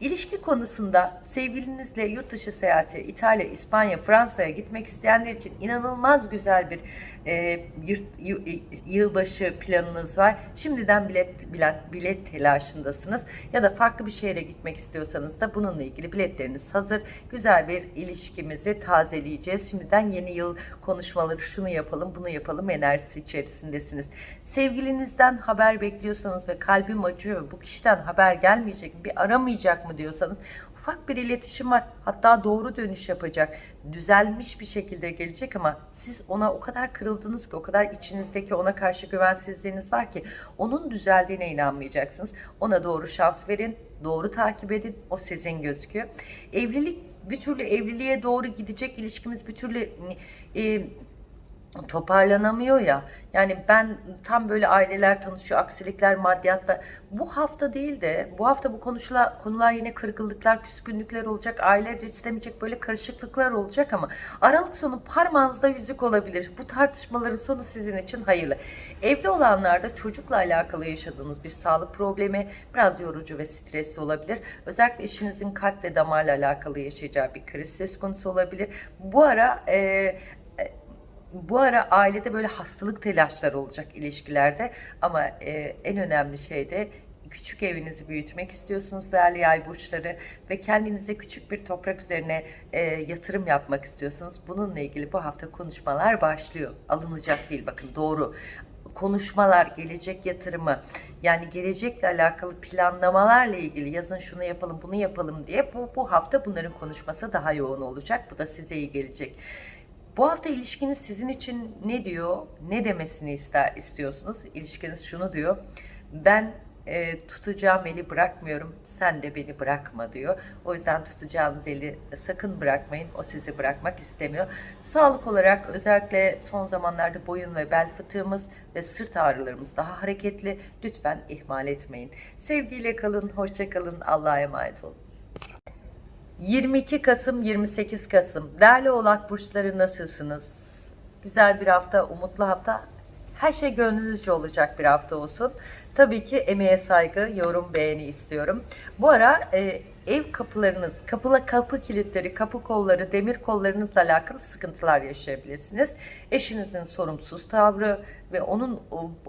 İlişki konusunda sevgilinizle yurt dışı seyahati, İtalya, İspanya, Fransa'ya gitmek isteyenler için inanılmaz güzel bir e, yurt, y- yılbaşı planınız var. Şimdiden bilet, bilet, bilet telaşındasınız. Ya da farklı bir şehre gitmek istiyorsanız da bununla ilgili biletleriniz hazır. Güzel bir ilişkimizi tazeleyeceğiz. Şimdiden yeni yıl konuşmaları şunu yapalım, bunu yapalım enerjisi içerisindesiniz. Sevgilinizden haber bekliyorsanız ve kalbim acıyor, bu kişiden haber gelmeyecek mi, bir aramayacak mı diyorsanız ufak bir iletişim var. Hatta doğru dönüş yapacak. Düzelmiş bir şekilde gelecek ama siz ona o kadar kırıldınız ki, o kadar içinizdeki ona karşı güvensizliğiniz var ki onun düzeldiğine inanmayacaksınız. Ona doğru şans verin, doğru takip edin. O sizin gözüküyor. Evlilik bir türlü evliliğe doğru gidecek ilişkimiz bir türlü e, toparlanamıyor ya. Yani ben tam böyle aileler tanışıyor, aksilikler, maddiyatla. Bu hafta değil de bu hafta bu konuşula, konular yine kırgınlıklar, küskünlükler olacak. Aileler istemeyecek böyle karışıklıklar olacak ama Aralık sonu parmağınızda yüzük olabilir. Bu tartışmaların sonu sizin için hayırlı. Evli olanlarda çocukla alakalı yaşadığınız bir sağlık problemi biraz yorucu ve stresli olabilir. Özellikle eşinizin kalp ve damarla alakalı yaşayacağı bir kriz söz konusu olabilir. Bu ara e, bu ara ailede böyle hastalık telaşları olacak ilişkilerde ama e, en önemli şey de küçük evinizi büyütmek istiyorsunuz değerli yay burçları ve kendinize küçük bir toprak üzerine e, yatırım yapmak istiyorsunuz. Bununla ilgili bu hafta konuşmalar başlıyor. Alınacak değil bakın doğru konuşmalar, gelecek yatırımı yani gelecekle alakalı planlamalarla ilgili yazın şunu yapalım bunu yapalım diye bu, bu hafta bunların konuşması daha yoğun olacak. Bu da size iyi gelecek. Bu hafta ilişkiniz sizin için ne diyor, ne demesini ister istiyorsunuz? İlişkiniz şunu diyor, ben e, tutacağım eli bırakmıyorum, sen de beni bırakma diyor. O yüzden tutacağınız eli sakın bırakmayın, o sizi bırakmak istemiyor. Sağlık olarak özellikle son zamanlarda boyun ve bel fıtığımız ve sırt ağrılarımız daha hareketli. Lütfen ihmal etmeyin. Sevgiyle kalın, hoşça kalın, Allah'a emanet olun. 22 Kasım 28 Kasım değerli oğlak burçları nasılsınız? Güzel bir hafta, umutlu hafta. Her şey gönlünüzce olacak bir hafta olsun. Tabii ki emeğe saygı, yorum, beğeni istiyorum. Bu ara e, ev kapılarınız, kapıla kapı kilitleri, kapı kolları, demir kollarınızla alakalı sıkıntılar yaşayabilirsiniz. Eşinizin sorumsuz tavrı ve onun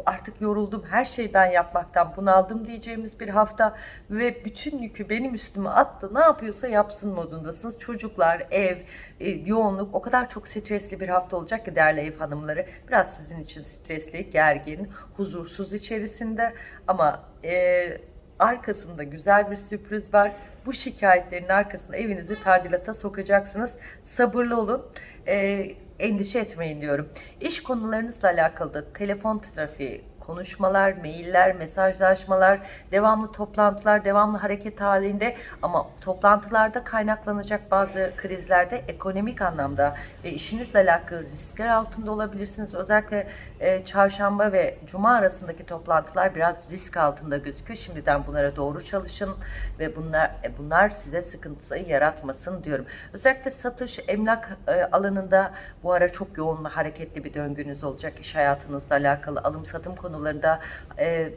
artık yoruldum, her şeyi ben yapmaktan bunaldım diyeceğimiz bir hafta ve bütün yükü benim üstüme attı. Ne yapıyorsa yapsın modundasınız. Çocuklar, ev, e, yoğunluk o kadar çok stresli bir hafta olacak ki değerli ev hanımları. Biraz sizin için stresli, gergin, huzursuz içerisinde ama e, arkasında güzel bir sürpriz var. Bu şikayetlerin arkasında evinizi tadilata sokacaksınız. Sabırlı olun. E, endişe etmeyin diyorum. İş konularınızla alakalı da telefon trafiği, konuşmalar, mailler, mesajlaşmalar, devamlı toplantılar, devamlı hareket halinde ama toplantılarda kaynaklanacak bazı krizlerde ekonomik anlamda ve işinizle alakalı riskler altında olabilirsiniz. Özellikle e, çarşamba ve cuma arasındaki toplantılar biraz risk altında gözüküyor. Şimdiden bunlara doğru çalışın ve bunlar e, bunlar size sıkıntı yaratmasın diyorum. Özellikle satış, emlak e, alanında bu ara çok yoğun ve hareketli bir döngünüz olacak. İş hayatınızla alakalı alım satım konularında e,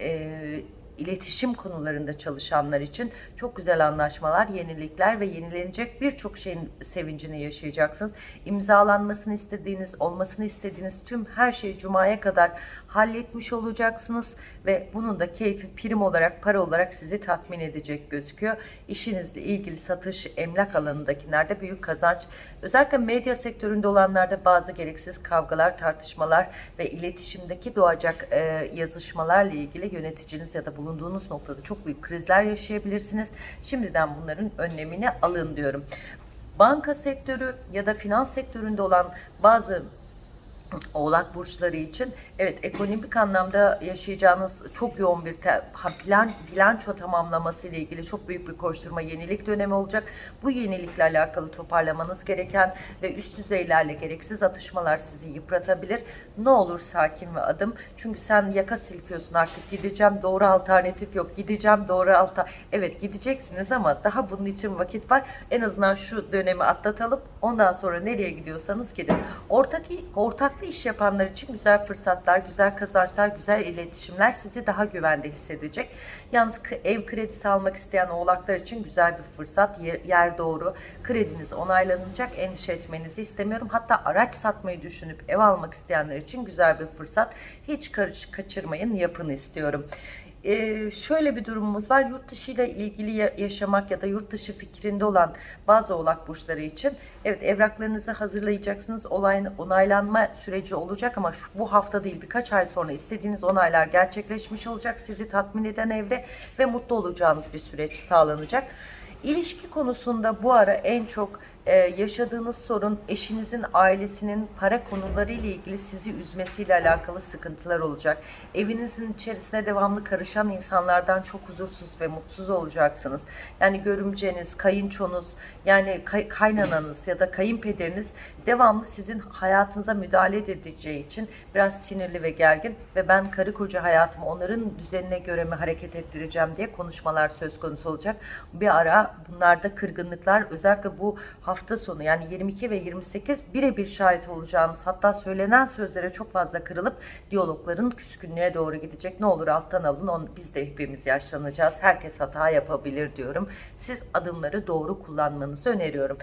e, iletişim konularında çalışanlar için çok güzel anlaşmalar, yenilikler ve yenilenecek birçok şeyin sevincini yaşayacaksınız. İmzalanmasını istediğiniz, olmasını istediğiniz tüm her şeyi Cuma'ya kadar halletmiş olacaksınız ve bunun da keyfi prim olarak, para olarak sizi tatmin edecek gözüküyor. İşinizle ilgili satış, emlak alanındakilerde büyük kazanç. Özellikle medya sektöründe olanlarda bazı gereksiz kavgalar, tartışmalar ve iletişimdeki doğacak e, yazışmalarla ilgili yöneticiniz ya da bulunduğunuz noktada çok büyük krizler yaşayabilirsiniz. Şimdiden bunların önlemini alın diyorum. Banka sektörü ya da finans sektöründe olan bazı Oğlak burçları için evet ekonomik anlamda yaşayacağınız çok yoğun bir plan bilanço tamamlaması ile ilgili çok büyük bir koşturma yenilik dönemi olacak. Bu yenilikle alakalı toparlamanız gereken ve üst düzeylerle gereksiz atışmalar sizi yıpratabilir. Ne olur sakin ve adım. Çünkü sen yaka silkiyorsun artık gideceğim doğru alternatif yok. Gideceğim doğru alta. Evet gideceksiniz ama daha bunun için vakit var. En azından şu dönemi atlatalım. Ondan sonra nereye gidiyorsanız gidin. Ortak ortaklı iş yapanlar için güzel fırsatlar, güzel kazançlar, güzel iletişimler sizi daha güvende hissedecek. Yalnız ev kredisi almak isteyen oğlaklar için güzel bir fırsat. Yer, yer doğru. Krediniz onaylanacak. Endişe etmenizi istemiyorum. Hatta araç satmayı düşünüp ev almak isteyenler için güzel bir fırsat. Hiç kaçırmayın, yapın istiyorum. Ee, şöyle bir durumumuz var. Yurt dışı ile ilgili ya- yaşamak ya da yurt dışı fikrinde olan bazı oğlak burçları için evet evraklarınızı hazırlayacaksınız. Olayın onaylanma süreci olacak ama şu, bu hafta değil birkaç ay sonra istediğiniz onaylar gerçekleşmiş olacak. Sizi tatmin eden evre ve mutlu olacağınız bir süreç sağlanacak. İlişki konusunda bu ara en çok e, yaşadığınız sorun eşinizin ailesinin para konuları ile ilgili sizi üzmesiyle alakalı sıkıntılar olacak. Evinizin içerisine devamlı karışan insanlardan çok huzursuz ve mutsuz olacaksınız. Yani görümceniz, kayınçonuz, yani kay- kaynananız ya da kayınpederiniz devamlı sizin hayatınıza müdahale edeceği için biraz sinirli ve gergin ve ben karı koca hayatımı onların düzenine göre mi hareket ettireceğim diye konuşmalar söz konusu olacak. Bir ara bunlarda kırgınlıklar özellikle bu hafta sonu yani 22 ve 28 birebir şahit olacağınız hatta söylenen sözlere çok fazla kırılıp diyalogların küskünlüğe doğru gidecek. Ne olur alttan alın onu, biz de hepimiz yaşlanacağız. Herkes hata yapabilir diyorum. Siz adımları doğru kullanmanızı öneriyorum.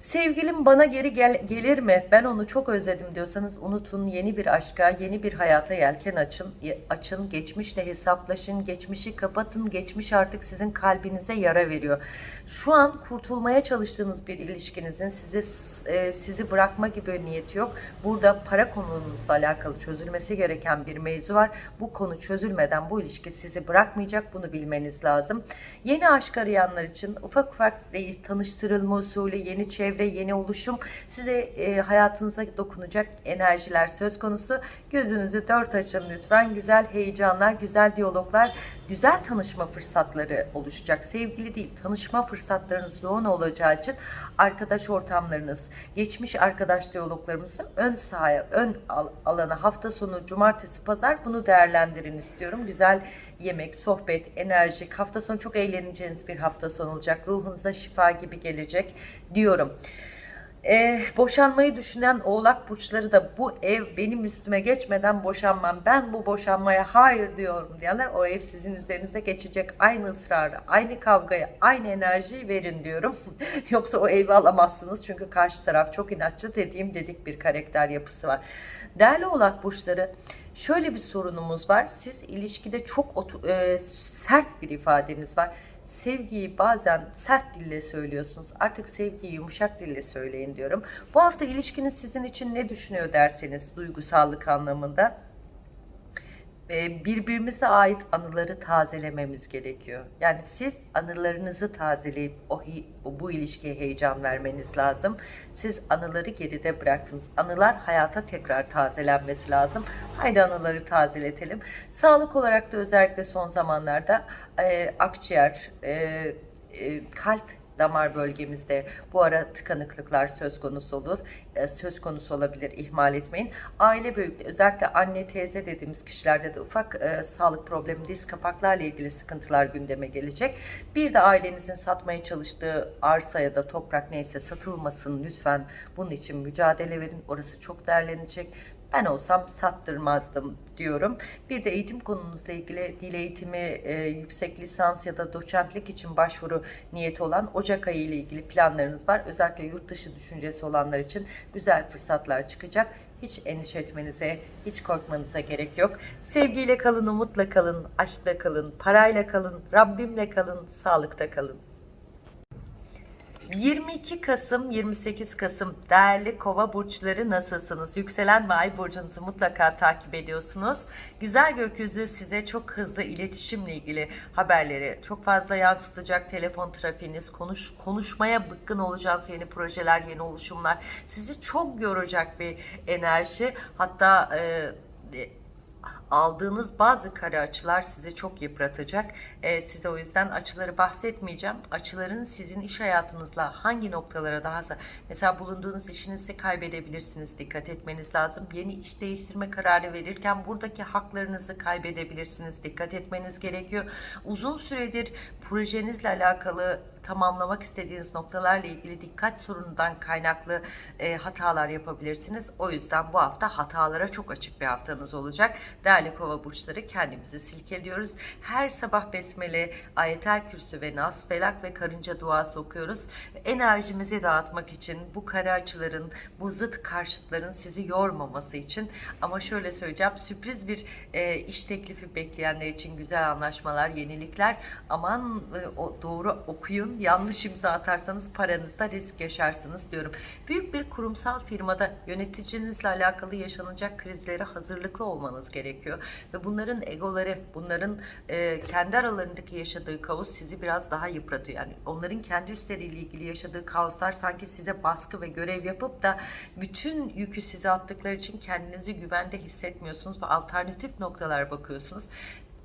Sevgilim bana geri gel- gelir mi? Ben onu çok özledim diyorsanız unutun yeni bir aşka, yeni bir hayata yelken açın. Açın, geçmişle hesaplaşın, geçmişi kapatın. Geçmiş artık sizin kalbinize yara veriyor. Şu an kurtulmaya çalıştığınız bir ilişkinizin size e, sizi bırakma gibi niyeti yok. Burada para konunuzla alakalı çözülmesi gereken bir mevzu var. Bu konu çözülmeden bu ilişki sizi bırakmayacak. Bunu bilmeniz lazım. Yeni aşk arayanlar için ufak ufak değil, tanıştırılma usulü, yeni çevre, yeni oluşum size e, hayatınıza dokunacak enerjiler söz konusu. Gözünüzü dört açın lütfen. Güzel heyecanlar, güzel diyaloglar, güzel tanışma fırsatları oluşacak. Sevgili değil, tanışma fırsatlarınız yoğun olacağı için arkadaş ortamlarınız, geçmiş arkadaş diyaloglarımızı ön sahaya, ön al- alana hafta sonu, cumartesi, pazar bunu değerlendirin istiyorum. Güzel yemek, sohbet, enerjik, hafta sonu çok eğleneceğiniz bir hafta sonu olacak. Ruhunuza şifa gibi gelecek diyorum. Ee, boşanmayı düşünen oğlak burçları da bu ev benim üstüme geçmeden boşanmam. Ben bu boşanmaya hayır diyorum diyenler o ev sizin üzerinize geçecek. Aynı ısrarı, aynı kavgayı, aynı enerjiyi verin diyorum. Yoksa o evi alamazsınız. Çünkü karşı taraf çok inatçı dediğim dedik bir karakter yapısı var. Değerli oğlak burçları şöyle bir sorunumuz var. Siz ilişkide çok e, sert bir ifadeniz var. Sevgiyi bazen sert dille söylüyorsunuz. Artık sevgiyi yumuşak dille söyleyin diyorum. Bu hafta ilişkiniz sizin için ne düşünüyor derseniz duygusallık anlamında birbirimize ait anıları tazelememiz gerekiyor. Yani siz anılarınızı tazeleyip o- bu ilişkiye heyecan vermeniz lazım. Siz anıları geride bıraktınız. Anılar hayata tekrar tazelenmesi lazım. Haydi anıları tazeletelim. Sağlık olarak da özellikle son zamanlarda e, akciğer, e, e, kalp damar bölgemizde bu ara tıkanıklıklar söz konusu olur. E, söz konusu olabilir. ihmal etmeyin. Aile büyük özellikle anne teyze dediğimiz kişilerde de ufak e, sağlık problemi, diz kapaklarla ilgili sıkıntılar gündeme gelecek. Bir de ailenizin satmaya çalıştığı arsa ya da toprak neyse satılmasın lütfen. Bunun için mücadele verin. Orası çok değerlenecek. Ben olsam sattırmazdım diyorum. Bir de eğitim konunuzla ilgili dil eğitimi, e, yüksek lisans ya da doçentlik için başvuru niyeti olan Ocak ayı ile ilgili planlarınız var. Özellikle yurt dışı düşüncesi olanlar için güzel fırsatlar çıkacak. Hiç endişe etmenize, hiç korkmanıza gerek yok. Sevgiyle kalın, umutla kalın, aşkla kalın, parayla kalın, Rabbimle kalın, sağlıkta kalın. 22 Kasım 28 Kasım değerli kova burçları nasılsınız? Yükselen ve ay burcunuzu mutlaka takip ediyorsunuz. Güzel gökyüzü size çok hızlı iletişimle ilgili haberleri çok fazla yansıtacak. Telefon trafiğiniz, konuş, konuşmaya bıkkın olacağınız yeni projeler, yeni oluşumlar sizi çok yoracak bir enerji. Hatta e, aldığınız bazı kare açılar sizi çok yıpratacak. Ee, size o yüzden açıları bahsetmeyeceğim. Açıların sizin iş hayatınızla hangi noktalara daha mesela bulunduğunuz işinizi kaybedebilirsiniz. Dikkat etmeniz lazım. Yeni iş değiştirme kararı verirken buradaki haklarınızı kaybedebilirsiniz. Dikkat etmeniz gerekiyor. Uzun süredir projenizle alakalı tamamlamak istediğiniz noktalarla ilgili dikkat sorunundan kaynaklı e, hatalar yapabilirsiniz. O yüzden bu hafta hatalara çok açık bir haftanız olacak. Değerli kova burçları kendimizi silkeliyoruz. Her sabah besmele, ayetel kürsü ve nas, felak ve karınca duası okuyoruz. Enerjimizi dağıtmak için bu açıların, bu zıt karşıtların sizi yormaması için ama şöyle söyleyeceğim sürpriz bir e, iş teklifi bekleyenler için güzel anlaşmalar, yenilikler aman e, o, doğru okuyun yanlış imza atarsanız paranızda risk yaşarsınız diyorum. Büyük bir kurumsal firmada yöneticinizle alakalı yaşanacak krizlere hazırlıklı olmanız gerekiyor. Ve bunların egoları, bunların e, kendi aralarındaki yaşadığı kaos sizi biraz daha yıpratıyor. Yani onların kendi üstleriyle ilgili yaşadığı kaoslar sanki size baskı ve görev yapıp da bütün yükü size attıkları için kendinizi güvende hissetmiyorsunuz ve alternatif noktalar bakıyorsunuz.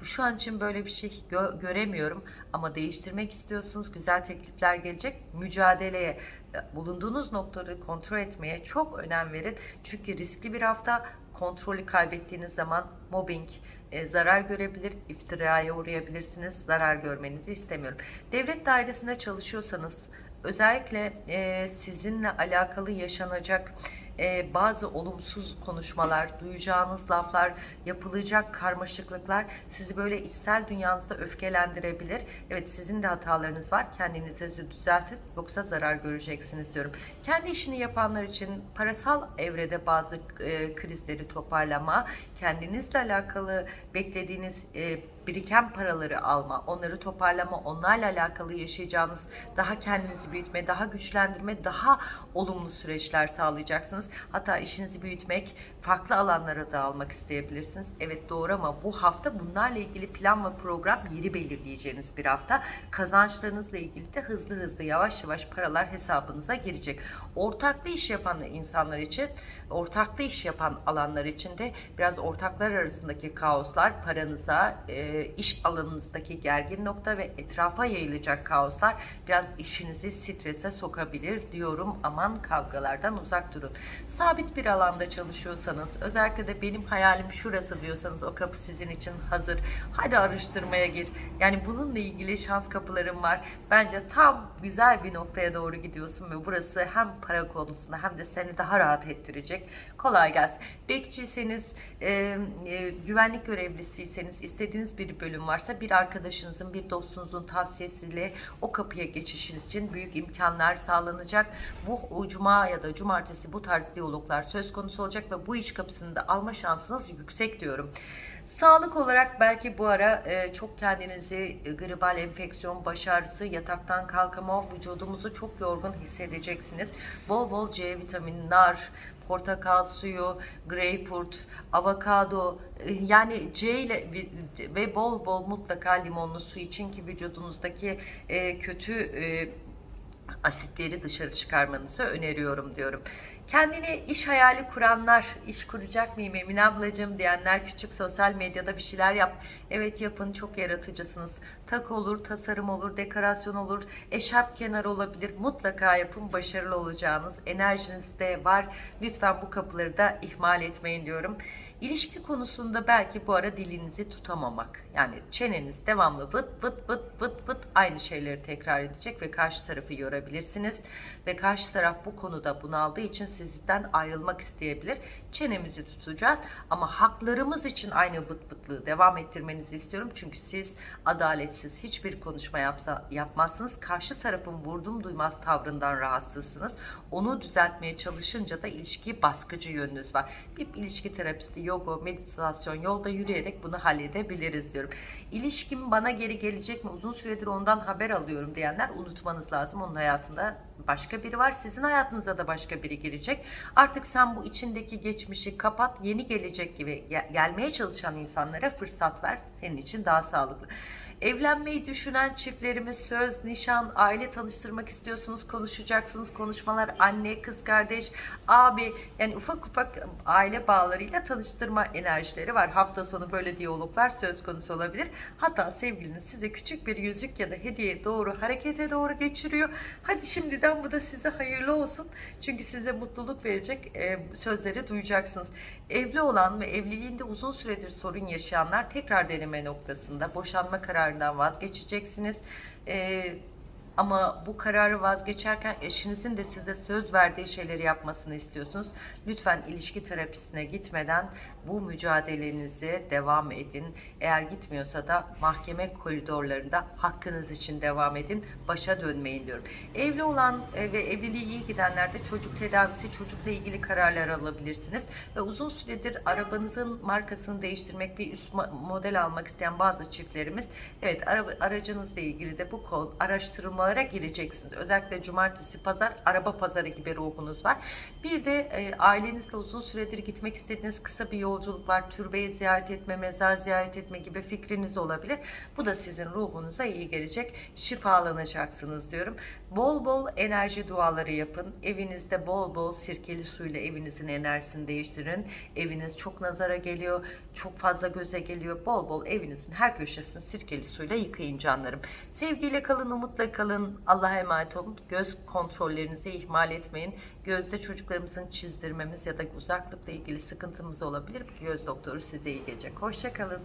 Şu an için böyle bir şey gö göremiyorum ama değiştirmek istiyorsunuz. Güzel teklifler gelecek. Mücadeleye, e, bulunduğunuz noktaları kontrol etmeye çok önem verin. Çünkü riskli bir hafta kontrolü kaybettiğiniz zaman mobbing, e, zarar görebilir, iftiraya uğrayabilirsiniz. Zarar görmenizi istemiyorum. Devlet dairesinde çalışıyorsanız özellikle e, sizinle alakalı yaşanacak e, bazı olumsuz konuşmalar, duyacağınız laflar, yapılacak karmaşıklıklar sizi böyle içsel dünyanızda öfkelendirebilir. Evet sizin de hatalarınız var. Kendinizi düzeltin yoksa zarar göreceksiniz diyorum. Kendi işini yapanlar için parasal evrede bazı e, krizleri toparlama, kendinizle alakalı beklediğiniz e, biriken paraları alma, onları toparlama, onlarla alakalı yaşayacağınız daha kendinizi büyütme, daha güçlendirme, daha olumlu süreçler sağlayacaksınız. Hatta işinizi büyütmek, farklı alanlara dağılmak isteyebilirsiniz. Evet doğru ama bu hafta bunlarla ilgili plan ve program yeri belirleyeceğiniz bir hafta. Kazançlarınızla ilgili de hızlı hızlı yavaş yavaş paralar hesabınıza girecek. Ortaklı iş yapan insanlar için, ortaklı iş yapan alanlar için de biraz ortaklar arasındaki kaoslar paranıza, e, iş alanınızdaki gergin nokta ve etrafa yayılacak kaoslar biraz işinizi strese sokabilir diyorum. Aman kavgalardan uzak durun. Sabit bir alanda çalışıyorsanız, özellikle de benim hayalim şurası diyorsanız o kapı sizin için hazır. Hadi araştırmaya gir. Yani bununla ilgili şans kapılarım var. Bence tam güzel bir noktaya doğru gidiyorsun ve burası hem para konusunda hem de seni daha rahat ettirecek. Kolay gelsin. Bekçiyseniz, e, e, güvenlik görevlisiyseniz, istediğiniz bir bölüm varsa bir arkadaşınızın, bir dostunuzun tavsiyesiyle o kapıya geçişiniz için büyük imkanlar sağlanacak. Bu cuma ya da cumartesi bu tarz diyaloglar söz konusu olacak ve bu iş kapısını da alma şansınız yüksek diyorum. Sağlık olarak belki bu ara e, çok kendinizi e, gribal enfeksiyon, baş ağrısı, yataktan kalkama, vücudumuzu çok yorgun hissedeceksiniz. Bol bol C vitamini, nar, portakal suyu, greyfurt, avokado e, yani C ile ve bol bol mutlaka limonlu su için ki vücudunuzdaki e, kötü e, asitleri dışarı çıkarmanızı öneriyorum diyorum. Kendine iş hayali kuranlar, iş kuracak mıyım Emine ablacığım diyenler küçük sosyal medyada bir şeyler yap. Evet yapın çok yaratıcısınız. Tak olur, tasarım olur, dekorasyon olur, eşarp kenarı olabilir. Mutlaka yapın başarılı olacağınız enerjiniz de var. Lütfen bu kapıları da ihmal etmeyin diyorum. İlişki konusunda belki bu ara dilinizi tutamamak. Yani çeneniz devamlı vıt vıt vıt vıt vıt aynı şeyleri tekrar edecek ve karşı tarafı yorabilirsiniz. Ve karşı taraf bu konuda bunaldığı için sizden ayrılmak isteyebilir. Çenemizi tutacağız ama haklarımız için aynı vıt vıtlığı devam ettirmenizi istiyorum. Çünkü siz adaletsiz hiçbir konuşma yapsa, yapmazsınız. Karşı tarafın vurdum duymaz tavrından rahatsızsınız. Onu düzeltmeye çalışınca da ilişkiyi baskıcı yönünüz var. Bir ilişki terapisti yoga, meditasyon, yolda yürüyerek bunu halledebiliriz diyorum. İlişkim bana geri gelecek mi? Uzun süredir ondan haber alıyorum diyenler unutmanız lazım. Onun hayatında başka biri var. Sizin hayatınıza da başka biri girecek. Artık sen bu içindeki geçmişi kapat. Yeni gelecek gibi gel- gelmeye çalışan insanlara fırsat ver. Senin için daha sağlıklı. Evlenmeyi düşünen çiftlerimiz söz, nişan, aile tanıştırmak istiyorsunuz, konuşacaksınız. Konuşmalar anne, kız kardeş, abi yani ufak ufak aile bağlarıyla tanıştırma enerjileri var. Hafta sonu böyle diyaloglar söz konusu olabilir. Hatta sevgiliniz size küçük bir yüzük ya da hediye doğru harekete doğru geçiriyor. Hadi şimdiden bu da size hayırlı olsun. Çünkü size mutluluk verecek e, sözleri duyacaksınız. Evli olan ve evliliğinde uzun süredir sorun yaşayanlar tekrar deneme noktasında boşanma kararından vazgeçeceksiniz. Ee, ama bu kararı vazgeçerken eşinizin de size söz verdiği şeyleri yapmasını istiyorsunuz. Lütfen ilişki terapisine gitmeden bu mücadelenize devam edin. Eğer gitmiyorsa da mahkeme koridorlarında hakkınız için devam edin. Başa dönmeyin diyorum. Evli olan e, ve evliliği iyi gidenler de çocuk tedavisi, çocukla ilgili kararlar alabilirsiniz. Ve uzun süredir arabanızın markasını değiştirmek, bir üst mo- model almak isteyen bazı çiftlerimiz, evet aracınızla ilgili de bu konu araştırmalara gireceksiniz. Özellikle cumartesi, pazar, araba pazarı gibi ruhunuz var. Bir de e, ailenizle uzun süredir gitmek istediğiniz kısa bir yolculuk var. Türbeyi ziyaret etme, mezar ziyaret etme gibi fikriniz olabilir. Bu da sizin ruhunuza iyi gelecek. Şifalanacaksınız diyorum. Bol bol enerji duaları yapın. Evinizde bol bol sirkeli suyla evinizin enerjisini değiştirin. Eviniz çok nazara geliyor, çok fazla göze geliyor. Bol bol evinizin her köşesini sirkeli suyla yıkayın canlarım. Sevgiyle kalın, umutla kalın. Allah'a emanet olun. Göz kontrollerinizi ihmal etmeyin. Gözde çocuklarımızın çizdirmemiz ya da uzaklıkla ilgili sıkıntımız olabilir. Göz doktoru size iyi gelecek. Hoşçakalın.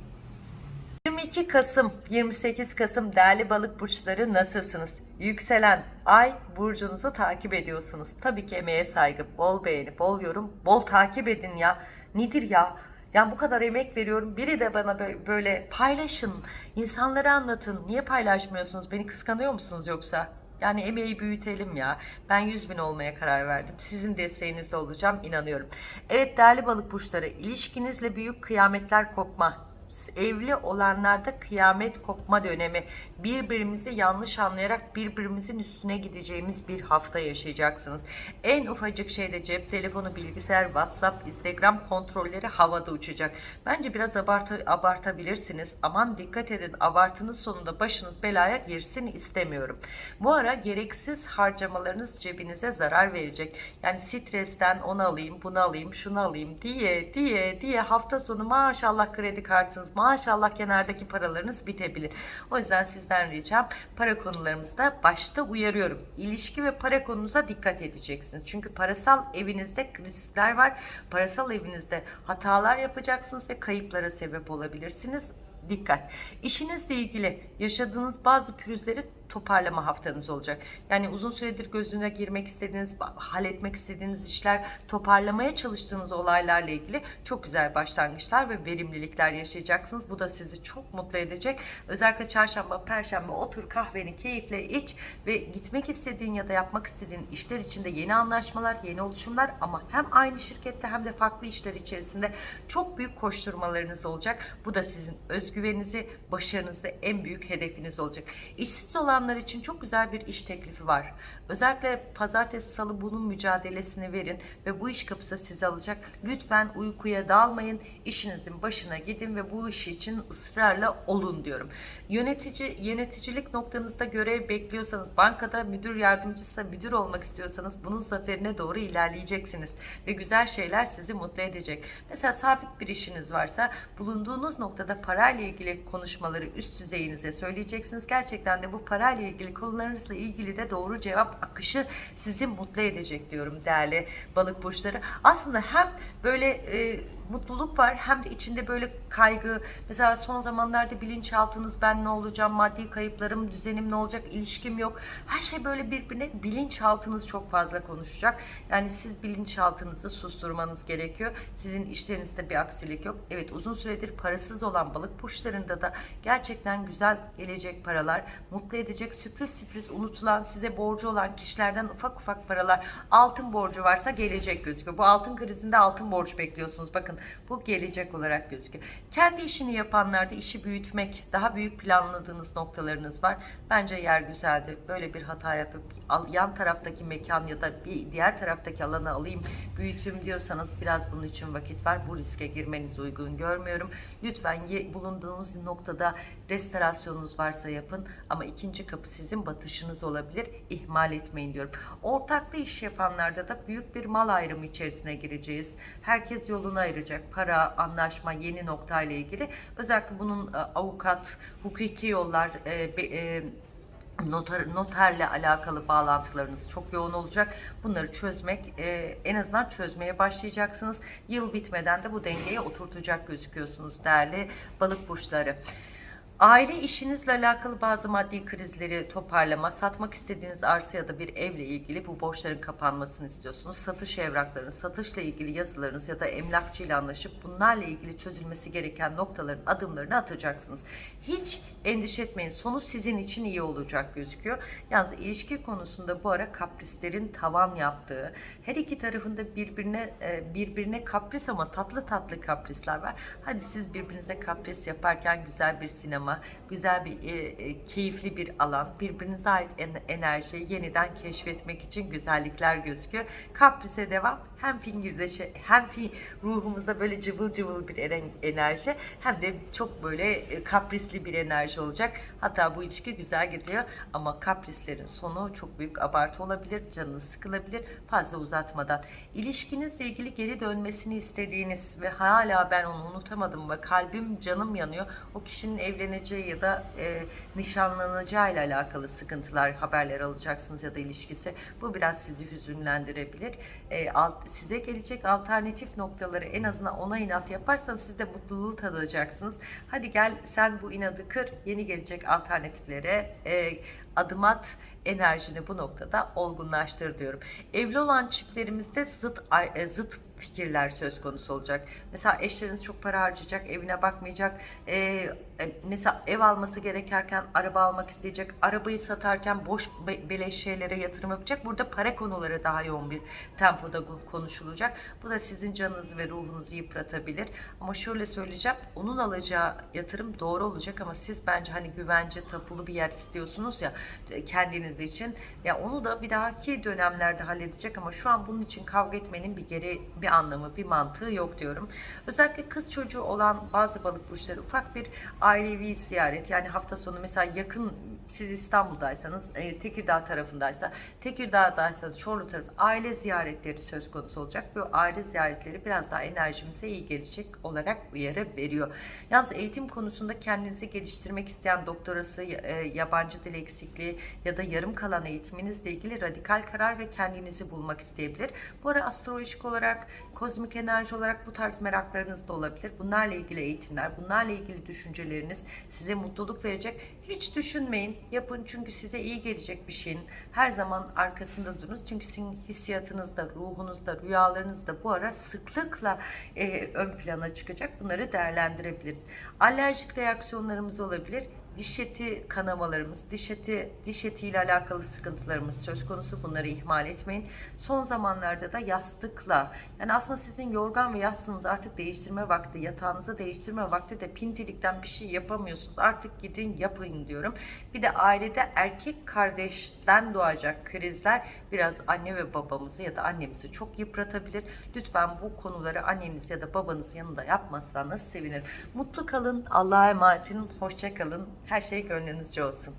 22 Kasım, 28 Kasım değerli balık burçları nasılsınız? Yükselen ay burcunuzu takip ediyorsunuz. Tabii ki emeğe saygı, bol beğeni, bol yorum, bol takip edin ya. Nedir ya? Yani bu kadar emek veriyorum. Biri de bana bö- böyle paylaşın, insanlara anlatın. Niye paylaşmıyorsunuz? Beni kıskanıyor musunuz yoksa? Yani emeği büyütelim ya. Ben 100 bin olmaya karar verdim. Sizin desteğinizde olacağım inanıyorum. Evet değerli balık burçları ilişkinizle büyük kıyametler kopma evli olanlarda kıyamet kopma dönemi birbirimizi yanlış anlayarak birbirimizin üstüne gideceğimiz bir hafta yaşayacaksınız. En ufacık şeyde cep telefonu, bilgisayar, WhatsApp, Instagram kontrolleri havada uçacak. Bence biraz abartı, abartabilirsiniz. Aman dikkat edin abartının sonunda başınız belaya girsin istemiyorum. Bu ara gereksiz harcamalarınız cebinize zarar verecek. Yani stresten onu alayım, bunu alayım, şunu alayım diye diye diye hafta sonu maşallah kredi kartınız, maşallah kenardaki paralarınız bitebilir. O yüzden sizden ricam para konularımızda başta uyarıyorum. İlişki ve para konunuza dikkat edeceksiniz. Çünkü parasal evinizde riskler var. Parasal evinizde hatalar yapacaksınız ve kayıplara sebep olabilirsiniz. Dikkat. İşinizle ilgili yaşadığınız bazı pürüzleri toparlama haftanız olacak. Yani uzun süredir gözüne girmek istediğiniz, halletmek istediğiniz işler, toparlamaya çalıştığınız olaylarla ilgili çok güzel başlangıçlar ve verimlilikler yaşayacaksınız. Bu da sizi çok mutlu edecek. Özellikle çarşamba, perşembe otur kahveni keyifle iç ve gitmek istediğin ya da yapmak istediğin işler içinde yeni anlaşmalar, yeni oluşumlar ama hem aynı şirkette hem de farklı işler içerisinde çok büyük koşturmalarınız olacak. Bu da sizin özgüveninizi, başarınızı en büyük hedefiniz olacak. İşsiz olanlar için çok güzel bir iş teklifi var. Özellikle pazartesi, salı bunun mücadelesini verin ve bu iş kapısı sizi alacak. Lütfen uykuya dalmayın. İşinizin başına gidin ve bu iş için ısrarla olun diyorum. Yönetici yöneticilik noktanızda görev bekliyorsanız, bankada müdür yardımcısı, müdür olmak istiyorsanız bunun zaferine doğru ilerleyeceksiniz ve güzel şeyler sizi mutlu edecek. Mesela sabit bir işiniz varsa bulunduğunuz noktada parayla ilgili konuşmaları üst düzeyinize söyleyeceksiniz. Gerçekten de bu parayla ilgili konularınızla ilgili de doğru cevap akışı sizi mutlu edecek diyorum değerli balık burçları. Aslında hem böyle e, mutluluk var hem de içinde böyle kaygı. Mesela son zamanlarda bilinçaltınız ben ne olacağım, maddi kayıplarım, düzenim ne olacak, ilişkim yok. Her şey böyle birbirine bilinçaltınız çok fazla konuşacak. Yani siz bilinçaltınızı susturmanız gerekiyor. Sizin işlerinizde bir aksilik yok. Evet uzun süredir parasız olan balık burçlarında da gerçekten güzel gelecek paralar, mutlu edecek sürpriz sürpriz unutulan, size borcu olan kişilerden ufak ufak paralar, altın borcu varsa gelecek gözüküyor. Bu altın krizinde altın borç bekliyorsunuz. Bakın Bu gelecek olarak gözüküyor. Kendi işini yapanlarda işi büyütmek, daha büyük planladığınız noktalarınız var. Bence yer güzeldi. Böyle bir hata yapıp yan taraftaki mekan ya da bir diğer taraftaki alanı alayım, büyüteyim diyorsanız biraz bunun için vakit var. Bu riske girmenizi uygun görmüyorum. Lütfen bulunduğunuz noktada restorasyonunuz varsa yapın ama ikinci kapı sizin batışınız olabilir. İhmal etmeyin diyorum. Ortaklı iş yapanlarda da büyük bir mal ayrımı içerisine gireceğiz. Herkes yolunu ayıracak. Para, anlaşma, yeni noktayla ilgili. Özellikle bunun e, avukat, hukuki yollar, e, e, noter, noterle alakalı bağlantılarınız çok yoğun olacak. Bunları çözmek, e, en azından çözmeye başlayacaksınız. Yıl bitmeden de bu dengeye oturtacak gözüküyorsunuz değerli balık burçları. Aile işinizle alakalı bazı maddi krizleri toparlama, satmak istediğiniz arsa ya da bir evle ilgili bu borçların kapanmasını istiyorsunuz. Satış evraklarınız, satışla ilgili yazılarınız ya da emlakçıyla anlaşıp bunlarla ilgili çözülmesi gereken noktaların adımlarını atacaksınız. Hiç endişe etmeyin. Sonu sizin için iyi olacak gözüküyor. Yalnız ilişki konusunda bu ara kaprislerin tavan yaptığı, her iki tarafında birbirine e, birbirine kapris ama tatlı tatlı kaprisler var. Hadi siz birbirinize kapris yaparken güzel bir sinema, güzel bir e, e, keyifli bir alan, birbirinize ait en- enerjiyi yeniden keşfetmek için güzellikler gözüküyor. Kaprise devam. Hem fingirdeşe hem fi ruhumuzda böyle cıvıl cıvıl bir enerji hem de çok böyle kaprisli bir enerji olacak. Hatta bu ilişki güzel gidiyor ama kaprislerin sonu çok büyük abartı olabilir, canınız sıkılabilir fazla uzatmadan. İlişkinizle ilgili geri dönmesini istediğiniz ve hala ben onu unutamadım ve kalbim canım yanıyor. O kişinin evleneceği ya da e, nişanlanacağı ile alakalı sıkıntılar, haberler alacaksınız ya da ilişkisi. Bu biraz sizi hüzünlendirebilir. E, alt, size gelecek alternatif noktaları en azından ona inat yaparsanız siz de mutluluğu tadacaksınız. Hadi gel sen bu inadı kır, yeni gelecek alternatiflere e, adım at enerjini bu noktada olgunlaştır diyorum. Evli olan çiftlerimizde zıt e, zıt fikirler söz konusu olacak. Mesela eşleriniz çok para harcayacak, evine bakmayacak. E, mesela ev alması gerekerken araba almak isteyecek. Arabayı satarken boş be- beleş şeylere yatırım yapacak. Burada para konuları daha yoğun bir tempoda konuşulacak. Bu da sizin canınızı ve ruhunuzu yıpratabilir. Ama şöyle söyleyeceğim. Onun alacağı yatırım doğru olacak ama siz bence hani güvence tapulu bir yer istiyorsunuz ya e, kendiniz için. Ya onu da bir dahaki dönemlerde halledecek ama şu an bunun için kavga etmenin bir geri bir anlamı, bir mantığı yok diyorum. Özellikle kız çocuğu olan bazı balık burçları ufak bir ailevi ziyaret yani hafta sonu mesela yakın siz İstanbul'daysanız e, Tekirdağ tarafındaysa Tekirdağ'daysanız Çorlu tarafı aile ziyaretleri söz konusu olacak. Bu aile ziyaretleri biraz daha enerjimize iyi gelecek olarak uyarı veriyor. Yalnız eğitim konusunda kendinizi geliştirmek isteyen doktorası, e, yabancı dil eksikliği ya da yarım kalan eğitiminizle ilgili radikal karar ve kendinizi bulmak isteyebilir. Bu ara astrolojik olarak, kozmik enerji olarak bu tarz meraklarınız da olabilir. Bunlarla ilgili eğitimler, bunlarla ilgili düşünceleriniz size mutluluk verecek. Hiç düşünmeyin, yapın çünkü size iyi gelecek bir şeyin her zaman arkasında durunuz. Çünkü sizin hissiyatınızda, ruhunuzda, rüyalarınızda bu ara sıklıkla e, ön plana çıkacak. Bunları değerlendirebiliriz. Alerjik reaksiyonlarımız olabilir diş eti kanamalarımız, diş eti, diş etiyle alakalı sıkıntılarımız söz konusu. Bunları ihmal etmeyin. Son zamanlarda da yastıkla, yani aslında sizin yorgan ve yastığınızı artık değiştirme vakti, yatağınızı değiştirme vakti de pintilikten bir şey yapamıyorsunuz. Artık gidin yapın diyorum. Bir de ailede erkek kardeşten doğacak krizler biraz anne ve babamızı ya da annemizi çok yıpratabilir. Lütfen bu konuları anneniz ya da babanız yanında yapmazsanız sevinirim. Mutlu kalın, Allah'a emanet olun, hoşça kalın. Her şey gönlünüzce olsun.